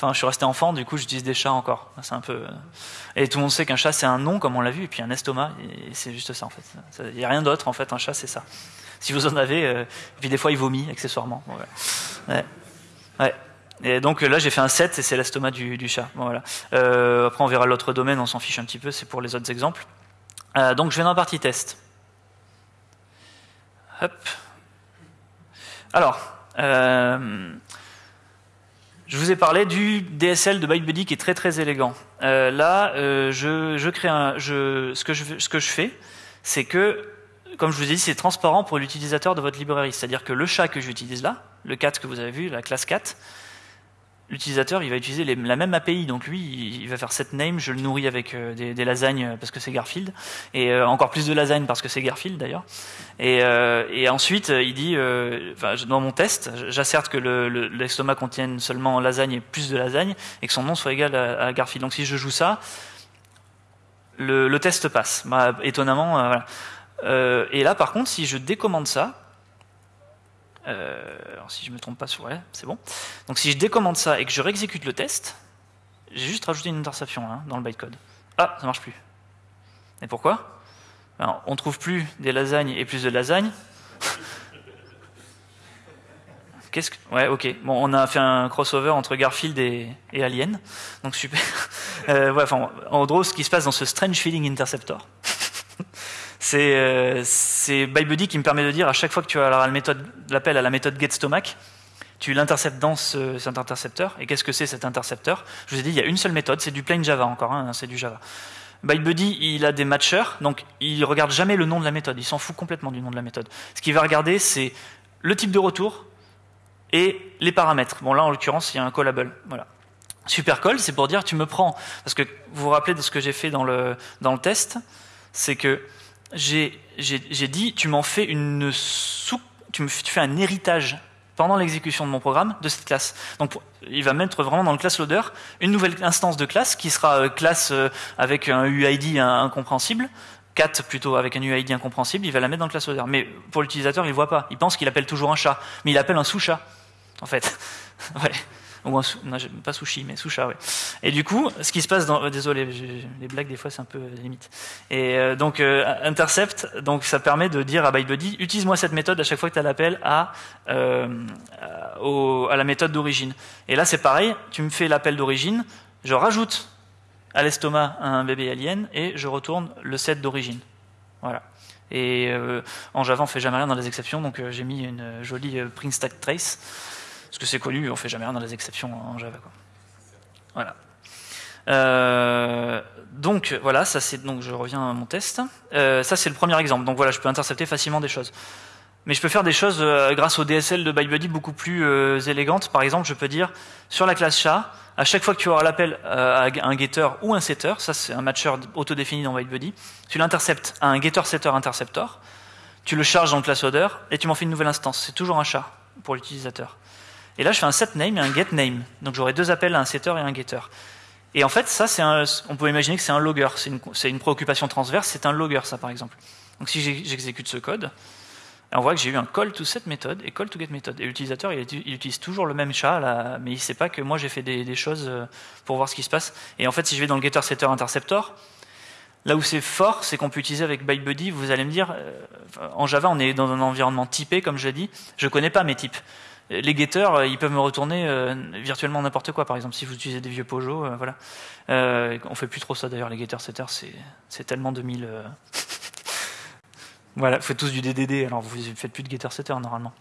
je suis resté enfant. Du coup, j'utilise des chats encore. C'est un peu. Euh, et tout le monde sait qu'un chat c'est un nom, comme on l'a vu, et puis un estomac, et c'est juste ça en fait. Il n'y a rien d'autre en fait. Un chat c'est ça. Si vous en avez, euh, puis des fois il vomit accessoirement. Ouais. ouais. Et donc là, j'ai fait un set et c'est l'estomac du, chat. voilà. après, on verra l'autre domaine, on s'en fiche un petit peu, c'est pour les autres exemples. Euh, donc je vais dans la partie test. Hop. Alors, euh, je vous ai parlé du DSL de ByteBuddy qui est très très élégant. Euh, là, je, crée un, ce, que je, ce que je fais, c'est que, comme je vous ai dit, c'est transparent pour l'utilisateur de votre librairie. C'est-à-dire que le chat que j'utilise là, le cat que vous avez vu, la classe cat, l'utilisateur il va utiliser la même API, donc lui il va faire set name, je le nourris avec euh, des, lasagnes parce que c'est Garfield, et euh, encore plus de lasagnes parce que c'est Garfield d'ailleurs. Et, euh, ensuite il dit, dans mon test, j'asserte que l'estomac contienne seulement lasagne et plus de lasagne, et que son nom soit égal à, Garfield. Donc si je joue ça, le, test passe. Bah, étonnamment, voilà. et là par contre, si je décommande ça, euh, alors si je ne me trompe pas. Ouais, c'est bon. Donc si je décommande ça et que je réexécute le test, j'ai juste rajouté une interception hein, dans le bytecode. Ah, ça marche plus. Et pourquoi? Ben, On ne trouve plus des lasagnes et plus de lasagnes. Qu'est-ce que... Ouais, ok. Bon, on a fait un crossover entre Garfield et, Alien, donc super. Euh, ouais, en gros, ce qui se passe dans ce Strange Feeling Interceptor, c'est euh, ByteBuddy qui me permet de dire à chaque fois que tu as l'appel à la méthode getStomach, tu l'interceptes dans cet intercepteur. Et qu'est-ce que c'est cet intercepteur? Je vous ai dit, il y a une seule méthode, c'est du plain Java encore, hein, c'est du Java. ByteBuddy, il a des matchers, donc il regarde jamais le nom de la méthode, il s'en fout complètement du nom de la méthode. Ce qu'il va regarder, c'est le type de retour et les paramètres. Bon là, en l'occurrence, il y a un callable. Voilà. Supercall, c'est pour dire, tu me prends, parce que vous vous rappelez de ce que j'ai fait dans le, dans le test, c'est que j'ai dit, tu m'en fais une sous, tu, me, fais un héritage pendant l'exécution de mon programme de cette classe. Donc il va mettre vraiment dans le class loader une nouvelle instance de classe qui sera euh, classe euh, avec un UID incompréhensible, 4 plutôt avec un UID incompréhensible, il va la mettre dans le class loader. Mais pour l'utilisateur, il ne voit pas. Il pense qu'il appelle toujours un chat, mais il appelle un sous-chat, en fait. ouais ou pas sushi, mais sushi, oui. Et du coup, ce qui se passe dans, euh, désolé, les blagues des fois c'est un peu limite. Et euh, donc euh, intercept, donc ça permet de dire à ByteBuddy, utilise-moi cette méthode à chaque fois que tu as l'appel à la méthode d'origine. Et là c'est pareil, tu me fais l'appel d'origine, je rajoute à l'estomac un bébé alien et je retourne le set d'origine. Voilà. Et en Java on fait jamais rien dans les exceptions, donc j'ai mis une jolie print stack trace. Parce que c'est connu, on fait jamais rien dans les exceptions en Java. Quoi. Voilà. Euh, donc voilà, ça c'est donc je reviens à mon test. Euh, ça c'est le premier exemple. Donc voilà, je peux intercepter facilement des choses. Mais je peux faire des choses euh, grâce au DSL de ByteBuddy beaucoup plus élégantes. Par exemple, je peux dire sur la classe chat, à chaque fois que tu auras l'appel à un getter ou un setter, ça c'est un matcher autodéfini dans ByteBuddy, tu l'interceptes à un getter setter interceptor, tu le charges dans le class order et tu m'en fais une nouvelle instance. C'est toujours un chat pour l'utilisateur. Et là, je fais un set name et un get name. Donc j'aurai deux appels, un setter et un getter. Et en fait, ça, on peut imaginer que c'est un logger. C'est une, préoccupation transverse, c'est un logger, ça, par exemple. Donc si j'exécute ce code, on voit que j'ai eu un call to set méthode et call to get méthode. Et l'utilisateur, il, utilise toujours le même chat, mais il ne sait pas que moi, j'ai fait des, choses euh, pour voir ce qui se passe. Et en fait, si je vais dans le getter, setter, interceptor, Là où c'est fort, c'est qu'on peut utiliser avec ByteBuddy, vous allez me dire, euh, en Java, on est dans un environnement typé, comme je l'ai dit, je ne connais pas mes types. Les getters, euh, ils peuvent me retourner euh, virtuellement n'importe quoi, par exemple, si vous utilisez des vieux Pojo, voilà. on fait plus trop ça d'ailleurs, les getters, setters, c'est tellement 2000... voilà, vous faites tous du DDD, alors vous ne faites plus de getter setter normalement.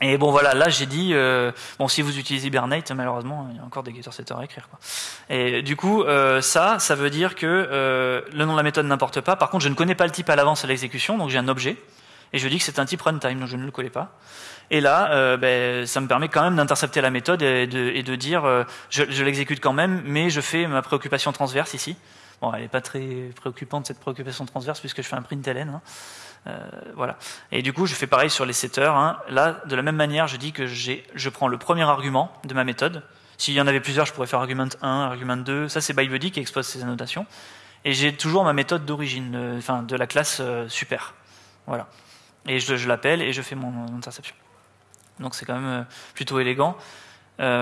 Et bon voilà, là j'ai dit, euh, bon si vous utilisez Hibernate, malheureusement il y a encore des getter setters à écrire. Et du coup, euh, ça, ça veut dire que euh, le nom de la méthode n'importe pas. Par contre, je ne connais pas le type à l'avance à l'exécution, donc j'ai un objet et je dis que c'est un type runtime, donc je ne le connais pas. Et là, ben, ça me permet quand même d'intercepter la méthode et de, et de dire, je, je l'exécute quand même, mais je fais ma préoccupation transverse ici. Bon, elle n'est pas très préoccupante cette préoccupation transverse puisque je fais un print ln. Hein. Euh, voilà. Et du coup, je fais pareil sur les setters. Hein. Là, de la même manière, je dis que je prends le premier argument de ma méthode. S'il y en avait plusieurs, je pourrais faire argument 1, argument 2. Ça, c'est ByteBuddy qui expose ces annotations. Et j'ai toujours ma méthode d'origine, euh, enfin de la classe euh, super. Voilà. Et je, l'appelle et je fais mon, interception. Donc c'est quand même plutôt élégant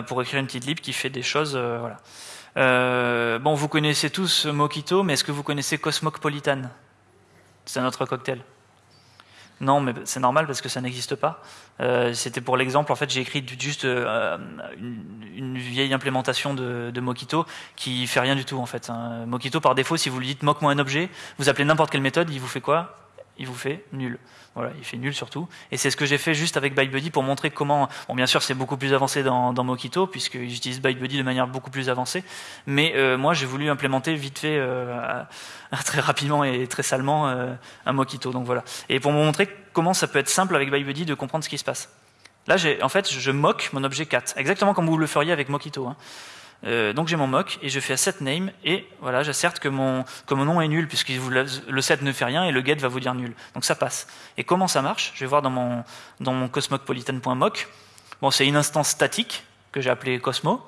pour écrire une petite lib qui fait des choses. voilà. bon, vous connaissez tous Mockito, mais est-ce que vous connaissez Cosmopolitan? C'est un autre cocktail. Non, mais c'est normal parce que ça n'existe pas. Euh, c'était pour l'exemple, en fait, j'ai écrit juste euh, une, vieille implémentation de, de, Mockito qui fait rien du tout, en fait. Hein. Par défaut, si vous lui dites moque-moi un objet, vous appelez n'importe quelle méthode, il vous fait quoi? Il vous fait nul. Voilà, il fait nul surtout. Et c'est ce que j'ai fait juste avec ByteBuddy pour montrer comment. Bon, bien sûr, c'est beaucoup plus avancé dans, dans Mockito, puisque j'utilise ByteBuddy de manière beaucoup plus avancée. Mais euh, moi, j'ai voulu implémenter vite fait, euh, très rapidement et très salement, euh, un Mockito. Donc voilà. Et pour montrer comment ça peut être simple avec ByteBuddy de comprendre ce qui se passe. Là, en fait, je moque mon objet cat, exactement comme vous le feriez avec Mockito. Hein. Euh, donc j'ai mon mock et je fais set name et voilà, j'asserte que mon, que mon nom est nul puisque le set ne fait rien et le get va vous dire nul. Donc ça passe. Et comment ça marche? Je vais voir dans mon, dans mon cosmopolitan.mock. Bon, c'est une instance statique que j'ai appelée Cosmo,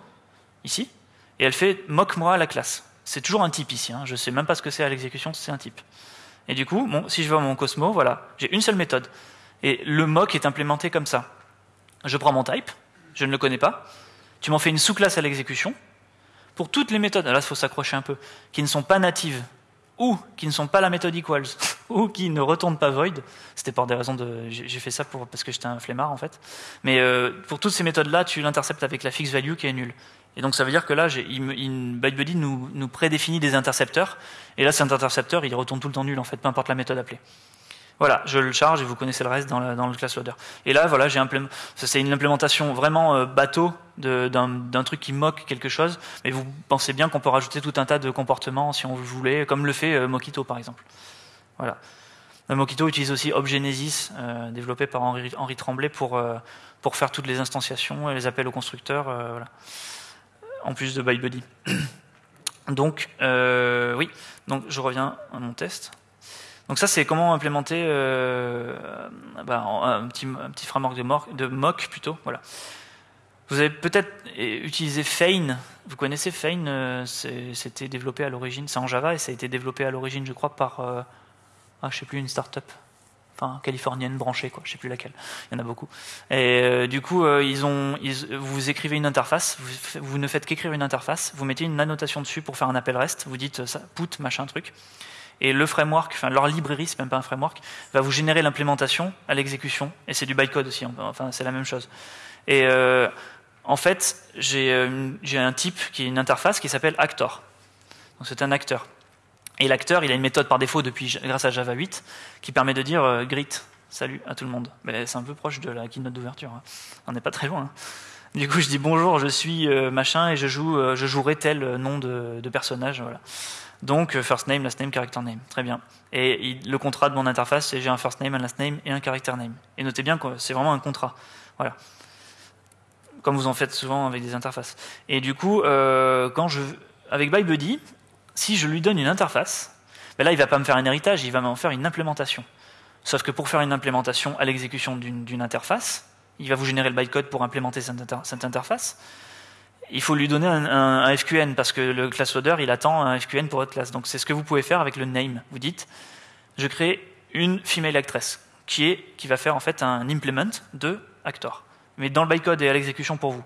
ici, et elle fait mock-moi la classe. C'est toujours un type ici, hein. je ne sais même pas ce que c'est à l'exécution, c'est un type. Et du coup, bon, si je vois mon Cosmo, voilà, j'ai une seule méthode. Et le mock est implémenté comme ça. Je prends mon type, je ne le connais pas, tu m'en fais une sous-classe à l'exécution. Pour toutes les méthodes, là il faut s'accrocher un peu, qui ne sont pas natives, ou qui ne sont pas la méthode equals, ou qui ne retournent pas void, c'était pour des raisons de... J'ai fait ça pour, parce que j'étais un flemmard en fait. Mais euh, pour toutes ces méthodes-là, tu l'interceptes avec la fixed value qui est nulle. Et donc ça veut dire que là, ByteBuddy nous, nous prédéfinit des intercepteurs, et là cet intercepteur, il retourne tout le temps nul en fait, peu importe la méthode appelée. Voilà, je le charge et vous connaissez le reste dans, le class loader. Et là, voilà, j'ai c'est une implémentation vraiment euh, bateau d'un truc qui moque quelque chose, mais vous pensez bien qu'on peut rajouter tout un tas de comportements si on voulait, comme le fait euh, Mockito par exemple. Voilà. Euh, Mockito utilise aussi Obgenesis, développé par Henri, Tremblay pour, faire toutes les instanciations et les appels aux constructeurs, en plus de ByteBuddy. Donc, oui, donc je reviens à mon test. Donc ça, c'est comment implémenter euh, bah, un, petit, framework de mock, plutôt. Voilà. Vous avez peut-être utilisé Fein. Vous connaissez Fein euh, C'était développé à l'origine, c'est en Java et ça a été développé à l'origine, je crois, par, euh, ah, je sais plus, une startup enfin californienne branchée, quoi, je sais plus laquelle. Il y en a beaucoup. Et euh, du coup, euh, ils ont, vous écrivez une interface, vous, vous ne faites qu'écrire une interface, vous mettez une annotation dessus pour faire un appel REST, vous dites ça, put machin truc, et le framework, leur librairie, c'est même pas un framework, va vous générer l'implémentation à l'exécution, et c'est du bytecode aussi, enfin c'est la même chose. Et euh, en fait, euh, j'ai un type qui est une interface qui s'appelle actor. Donc c'est un acteur. Et l'acteur, il a une méthode par défaut depuis grâce à Java 8 qui permet de dire euh, greet, salut à tout le monde. Mais c'est un peu proche de la keynote d'ouverture. Hein. On n'est pas très loin. Hein. Du coup, je dis bonjour, je suis machin et je joue, je jouerai tel nom de, de personnage. Voilà. Donc euh, first name, last name, character name. Très bien. Et le contrat de mon interface, c'est j'ai un first name, un last name et un character name. Et notez bien que c'est vraiment un contrat. Voilà. Comme vous en faites souvent avec des interfaces. Et du coup, euh, avec ByteBuddy, si je lui donne une interface, ben là, il ne va pas me faire un héritage, il va m'en faire une implémentation. Sauf que pour faire une implémentation à l'exécution d'une interface, il va vous générer le bytecode pour implémenter cette interface il faut lui donner un, FQN parce que le class loader il attend un FQN pour votre classe. Donc c'est ce que vous pouvez faire avec le name. Vous dites, je crée une female actress qui est qui va faire en fait un implement de actor, mais dans le bytecode et à l'exécution pour vous.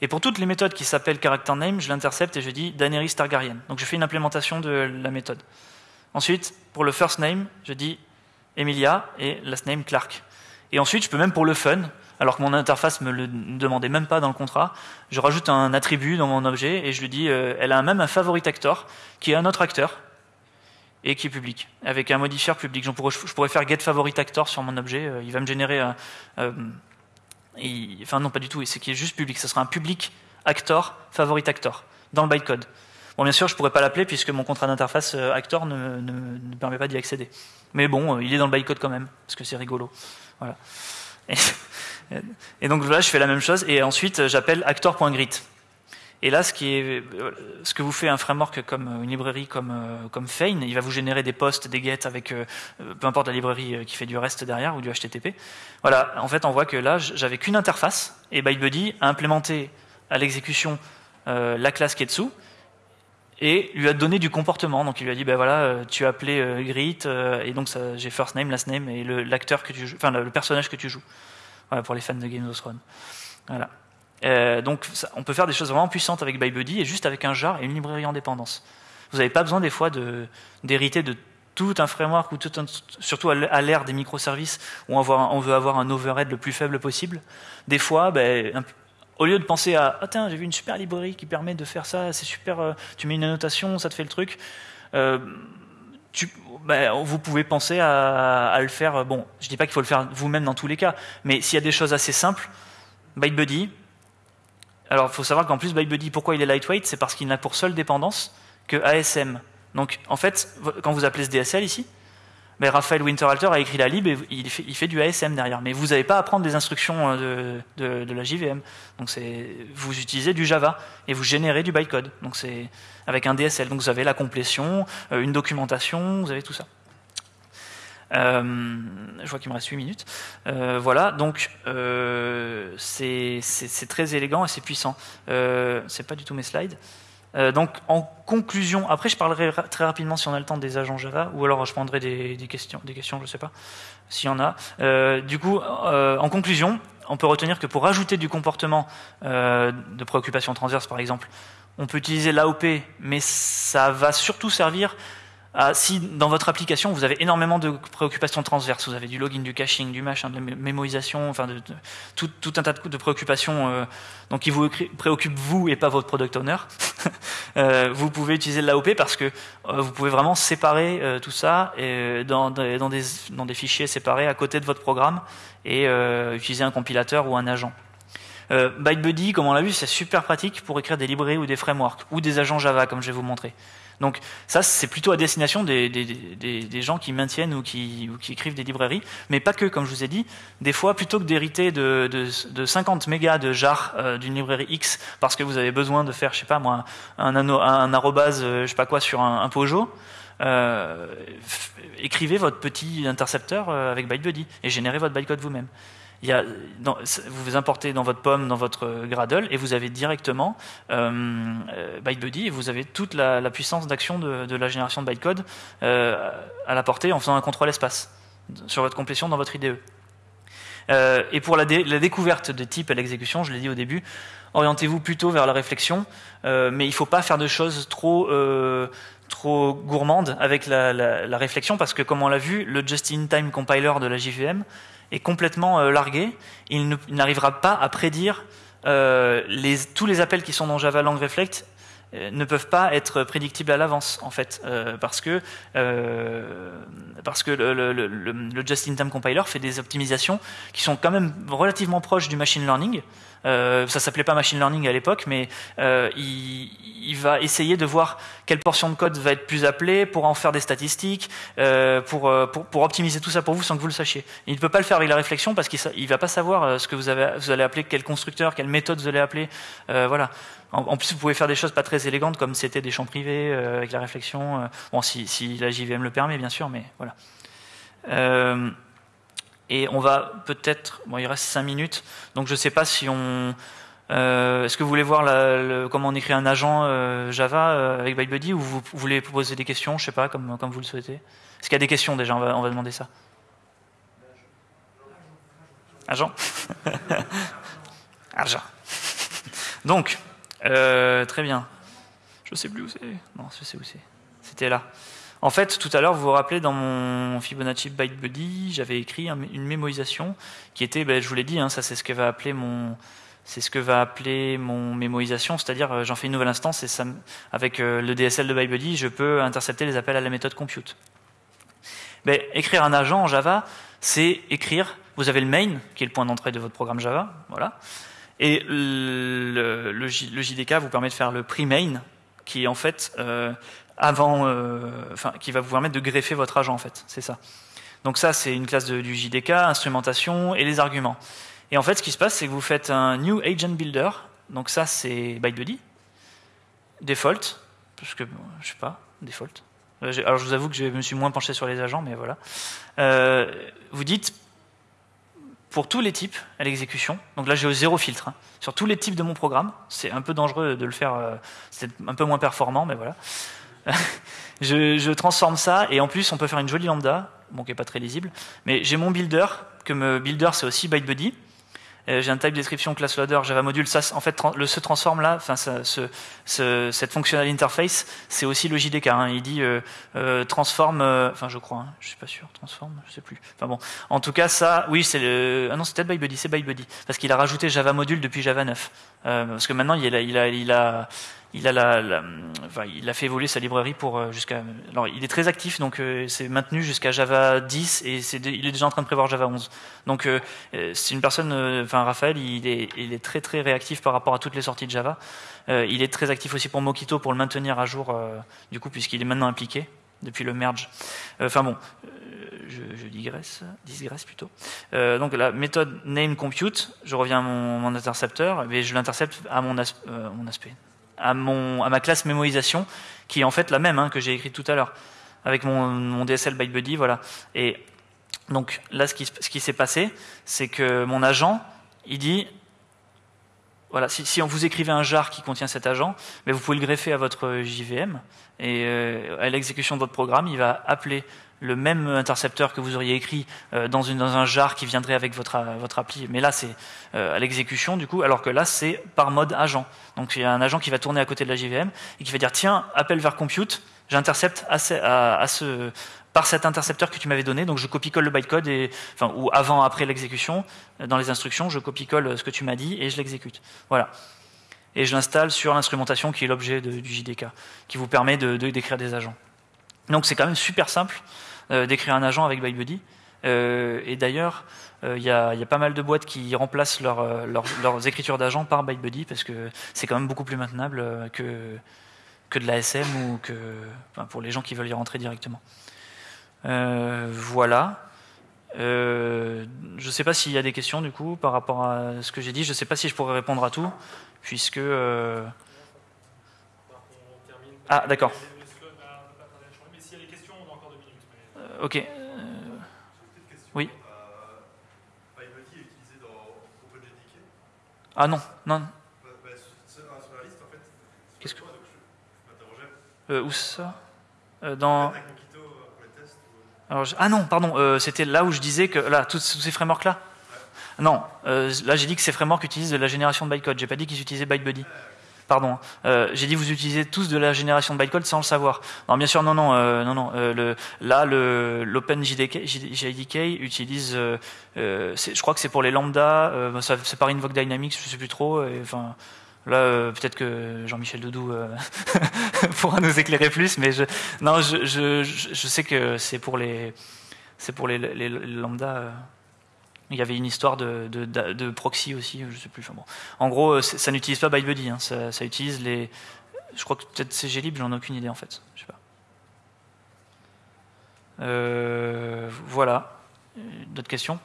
Et pour toutes les méthodes qui s'appellent character name, je l'intercepte et je dis Daenerys Targaryen. Donc je fais une implémentation de la méthode. Ensuite, pour le first name, je dis Emilia et last name Clark. Et ensuite, je peux même pour le fun, alors que mon interface me le demandait même pas dans le contrat, je rajoute un attribut dans mon objet et je lui dis, euh, elle a même un favorite actor qui est un autre acteur et qui est public, avec un modifier public. Je pourrais, faire get favorite actor sur mon objet, euh, il va me générer euh, enfin non pas du tout, c'est qui est juste public, ce sera un public actor, favorite actor, dans le bytecode. Bon bien sûr je pourrais pas l'appeler puisque mon contrat d'interface euh, actor ne, ne, permet pas d'y accéder. Mais bon, il est dans le bytecode quand même, parce que c'est rigolo. Voilà. donc là je fais la même chose et ensuite j'appelle actor.greet. Et là, est, ce que vous fait un framework comme une librairie comme, comme Fein, il va vous générer des posts, des get avec euh, peu importe la librairie qui fait du REST derrière ou du HTTP. Voilà, en fait, on voit que là, j'avais qu'une interface et ByteBuddy a implémenté à l'exécution euh, la classe qui est dessous et lui a donné du comportement. Donc il lui a dit, ben voilà, euh, tu as appelé greet et donc j'ai first name, last name et le personnage que tu joues. Voilà pour les fans de Game of Thrones. Voilà. Euh, donc on peut faire des choses vraiment puissantes avec ByBuddy et juste avec un jar et une librairie en dépendance. Vous n'avez pas besoin des fois d'hériter de, tout un framework ou tout surtout à l'ère des microservices où on, veut avoir un overhead le plus faible possible. Des fois, ben, au lieu de penser à ah tiens j'ai vu une super librairie qui permet de faire ça, c'est super, euh, tu mets une annotation, ça te fait le truc. Euh, ben, vous pouvez penser à, le faire. Bon, je dis pas qu'il faut le faire vous-même dans tous les cas, mais s'il y a des choses assez simples, ByteBuddy, alors, il faut savoir qu'en plus, ByteBuddy, pourquoi il est lightweight? C'est parce qu'il n'a pour seule dépendance que ASM. Donc, en fait, quand vous appelez ce DSL ici, ben, Raphaël Winterhalter a écrit la lib et il fait, du ASM derrière. Mais vous n'avez pas à prendre des instructions euh, de, la JVM. Donc, vous utilisez du Java et vous générez du bytecode. Donc, c'est avec un DSL. Vous avez la complétion, euh, une documentation, vous avez tout ça. Euh, je vois qu'il me reste 8 minutes. Voilà, donc c'est très élégant et c'est puissant. c'est pas du tout mes slides. Donc en conclusion, après je parlerai très rapidement si on a le temps des agents Java, ou alors je prendrai des, questions, des questions, je sais pas, s'il y en a. du coup, en conclusion, on peut retenir que pour ajouter du comportement de préoccupation transverse, par exemple, on peut utiliser l'AOP, mais ça va surtout servir ah, si dans votre application vous avez énormément de préoccupations transverses, vous avez du login, du caching, du machin, de la mémorisation, enfin de, tout, un tas de, préoccupations euh, donc qui vous préoccupent vous et pas votre product owner, euh, vous pouvez utiliser l'AOP parce que euh, vous pouvez vraiment séparer tout ça et dans, des, fichiers séparés à côté de votre programme et utiliser un compilateur ou un agent. ByteBuddy, comme on l'a vu, c'est super pratique pour écrire des librairies ou des frameworks ou des agents Java, comme je vais vous montrer. Donc ça, c'est plutôt à destination des, gens qui maintiennent ou qui, écrivent des librairies, mais pas que, comme je vous ai dit. Des fois, plutôt que d'hériter de, de, 50 mégas de jar euh, d'une librairie X, parce que vous avez besoin de faire, je sais pas moi, un, arrobase, euh, je sais pas quoi, sur un, un Pojo, euh, écrivez votre petit intercepteur avec ByteBuddy et générez votre bytecode vous-même il vous importez dans votre pomme, dans votre Gradle, et vous avez directement euh, euh, ByteBuddy, et vous avez toute la, puissance d'action de, la génération de bytecode euh, à la portée en faisant un contrôle espace sur votre complétion dans votre IDE. Euh, et pour la, découverte de types à l'exécution, je l'ai dit au début, orientez-vous plutôt vers la réflexion, mais il ne faut pas faire de choses trop trop gourmandes avec la, la, réflexion parce que comme on l'a vu, le just-in-time compiler de la JVM est complètement euh, largué. Il n'arrivera pas à prédire euh, tous les appels qui sont dans Java Lang Reflect ne peuvent pas être prédictibles à l'avance en fait parce que parce que le, just-in-time compiler fait des optimisations qui sont quand même relativement proches du machine learning euh, ça s'appelait pas machine learning à l'époque, mais euh, il, va essayer de voir quelle portion de code va être plus appelée pour en faire des statistiques, euh, pour, euh, pour, pour, optimiser tout ça pour vous sans que vous le sachiez. Il ne peut pas le faire avec la réflexion parce qu'il ne va pas savoir euh, ce que vous, avez, vous allez appeler, quel constructeur, quelle méthode vous allez appeler. Euh, voilà. En, plus, vous pouvez faire des choses pas très élégantes comme c'était des champs privés avec la réflexion. bon, si, la JVM le permet, bien sûr, mais voilà. Euh, et on va peut-être, bon, il reste 5 minutes, donc je ne sais pas si on... Euh, est-ce que vous voulez voir comment on écrit un agent euh, Java euh, avec ByteBuddy ou vous, voulez poser des questions, je sais pas, comme, comme vous le souhaitez Est-ce qu'il y a des questions déjà? On va demander ça. Agent Agent. Donc, euh, très bien. Je sais plus où c'est. Non, je sais où c'est. C'était là. En fait, tout à l'heure, vous vous rappelez, dans mon Fibonacci Byte Buddy, j'avais écrit une mémorisation qui était, ben, je vous l'ai dit, hein, ça c'est ce que va appeler mon, c'est ce que va appeler mon mémorisation, c'est-à-dire euh, j'en fais une nouvelle instance et avec euh, le DSL de ByteBuddy, je peux intercepter les appels à la méthode compute. Ben, écrire un agent en Java, c'est écrire, vous avez le main, qui est le point d'entrée de votre programme Java, voilà, et le, JDK vous permet de faire le pre-main, qui en fait euh, avant, enfin, qui va vous permettre de greffer votre agent en fait, c'est ça. Donc ça, c'est une classe du JDK, instrumentation et les arguments. Et en fait, ce qui se passe, c'est que vous faites un New Agent Builder. Donc ça, c'est ByteBuddy. Default. Parce que, je sais pas, default. Euh, alors je vous avoue que je me suis moins penché sur les agents, mais voilà. Euh, vous dites, pour tous les types à l'exécution, donc là j'ai zéro filtre, hein, sur tous les types de mon programme, c'est un peu dangereux de le faire, euh, c'est un peu moins performant, mais voilà. je, transforme ça, et en plus on peut faire une jolie lambda, bon qui n'est pas très lisible, mais j'ai mon builder, que me builder c'est aussi ByteBuddy, j'ai un type description class loader Java module. Ça, en fait, le se transforme là, enfin, ce, ce, cette functional interface, c'est aussi le JDK. Hein. Il dit euh, euh, transforme, euh, enfin, je crois, hein, je suis pas sûr, transforme, je sais plus. Enfin bon, en tout cas, ça, oui, c'est le. Ah non, c'est peut-être ByteBuddy, c'est ByteBuddy, parce qu'il a rajouté Java module depuis Java 9, parce que maintenant il a, il a, il a il a, la, enfin, il a fait évoluer sa librairie pour euh, jusqu'à. Alors, il est très actif, donc euh, c'est maintenu jusqu'à Java 10 et c'est il est déjà en train de prévoir Java 11. Donc, euh, c'est une personne. Enfin, Raphaël, il est, il est très très réactif par rapport à toutes les sorties de Java. il est très actif aussi pour Mockito pour le maintenir à jour, du coup, puisqu'il est maintenant impliqué depuis le merge. Enfin bon, je, je, digresse, digresse plutôt. Euh, donc la méthode name compute, je reviens à mon, intercepteur, et je l'intercepte à mon, mon aspect à, ma classe mémorisation, qui est en fait la même hein, que j'ai écrite tout à l'heure, avec mon, DSL ByteBuddy, voilà. Et donc là, ce qui, s'est passé, c'est que mon agent, il dit, voilà, si, vous écrivez un jar qui contient cet agent, mais vous pouvez le greffer à votre JVM, et euh, à l'exécution de votre programme, il va appeler le même intercepteur que vous auriez écrit euh, dans, un jar qui viendrait avec votre, votre appli. Mais là, c'est euh, à l'exécution, du coup, alors que là, c'est par mode agent. Donc, il y a un agent qui va tourner à côté de la JVM et qui va dire, tiens, appel vers compute, j'intercepte à, ce, par cet intercepteur que tu m'avais donné, donc je copie-colle le bytecode, et, enfin, ou avant, après l'exécution, euh, dans les instructions, je copie-colle ce que tu m'as dit et je l'exécute. Voilà. Et je l'installe sur l'instrumentation qui est l'objet du JDK, qui vous permet de d'écrire des agents. Donc c'est quand même super simple. Euh, d'écrire un agent avec ByteBuddy. Euh, et d'ailleurs, euh, il y, a, pas mal de boîtes qui remplacent leurs écritures d'agents par ByteBuddy parce que c'est quand même beaucoup plus maintenable que, que de l'ASM ou que pour les gens qui veulent y rentrer directement. voilà. je ne sais pas s'il y a des questions du coup par rapport à ce que j'ai dit. Je ne sais pas si je pourrais répondre à tout, puisque. Ah, d'accord. Ok. Euh, oui. Ah non, non. Qu'est-ce que. Euh, où ça? Euh, Dans. Ah non, pardon, euh, c'était là où je disais que là, tous, ces frameworks là. Non, euh, là j'ai dit que ces frameworks utilisent la génération de bytecode. J'ai pas dit qu'ils utilisaient ByteBuddy pardon, euh, j'ai dit vous utilisez tous de la génération de bytecode sans le savoir. Non, bien sûr, non, non, euh, non, non. Euh, là, l'OpenJDK JDK utilise, je crois que c'est pour les lambda, c'est par Invoke Dynamics, je sais plus trop. là, peut-être que Jean-Michel Doudou pourra nous éclairer plus, mais je, non, je, sais que c'est pour les, c'est pour les lambda. Il y avait une histoire de, de, proxy aussi, je sais plus. En gros, ça n'utilise pas ByteBuddy, hein, ça, utilise les. Je crois que peut-être c'est Glib, j'en ai aucune idée en fait. Je sais pas. Euh, voilà. D'autres questions?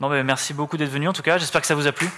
Bon, ben, merci beaucoup d'être venu en tout cas. J'espère que ça vous a plu.